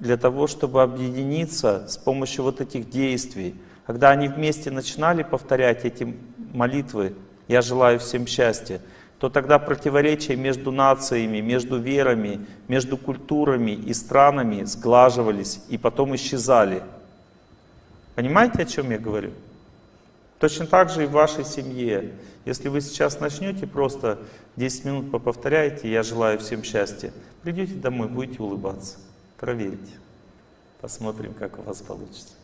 для того, чтобы объединиться с помощью вот этих действий. Когда они вместе начинали повторять эти молитвы «Я желаю всем счастья», то тогда противоречия между нациями, между верами, между культурами и странами сглаживались и потом исчезали. Понимаете, о чем я говорю? Точно так же и в вашей семье. Если вы сейчас начнете просто 10 минут поповторяете «Я желаю всем счастья», придете домой, будете улыбаться. Проверьте. Посмотрим, как у вас получится.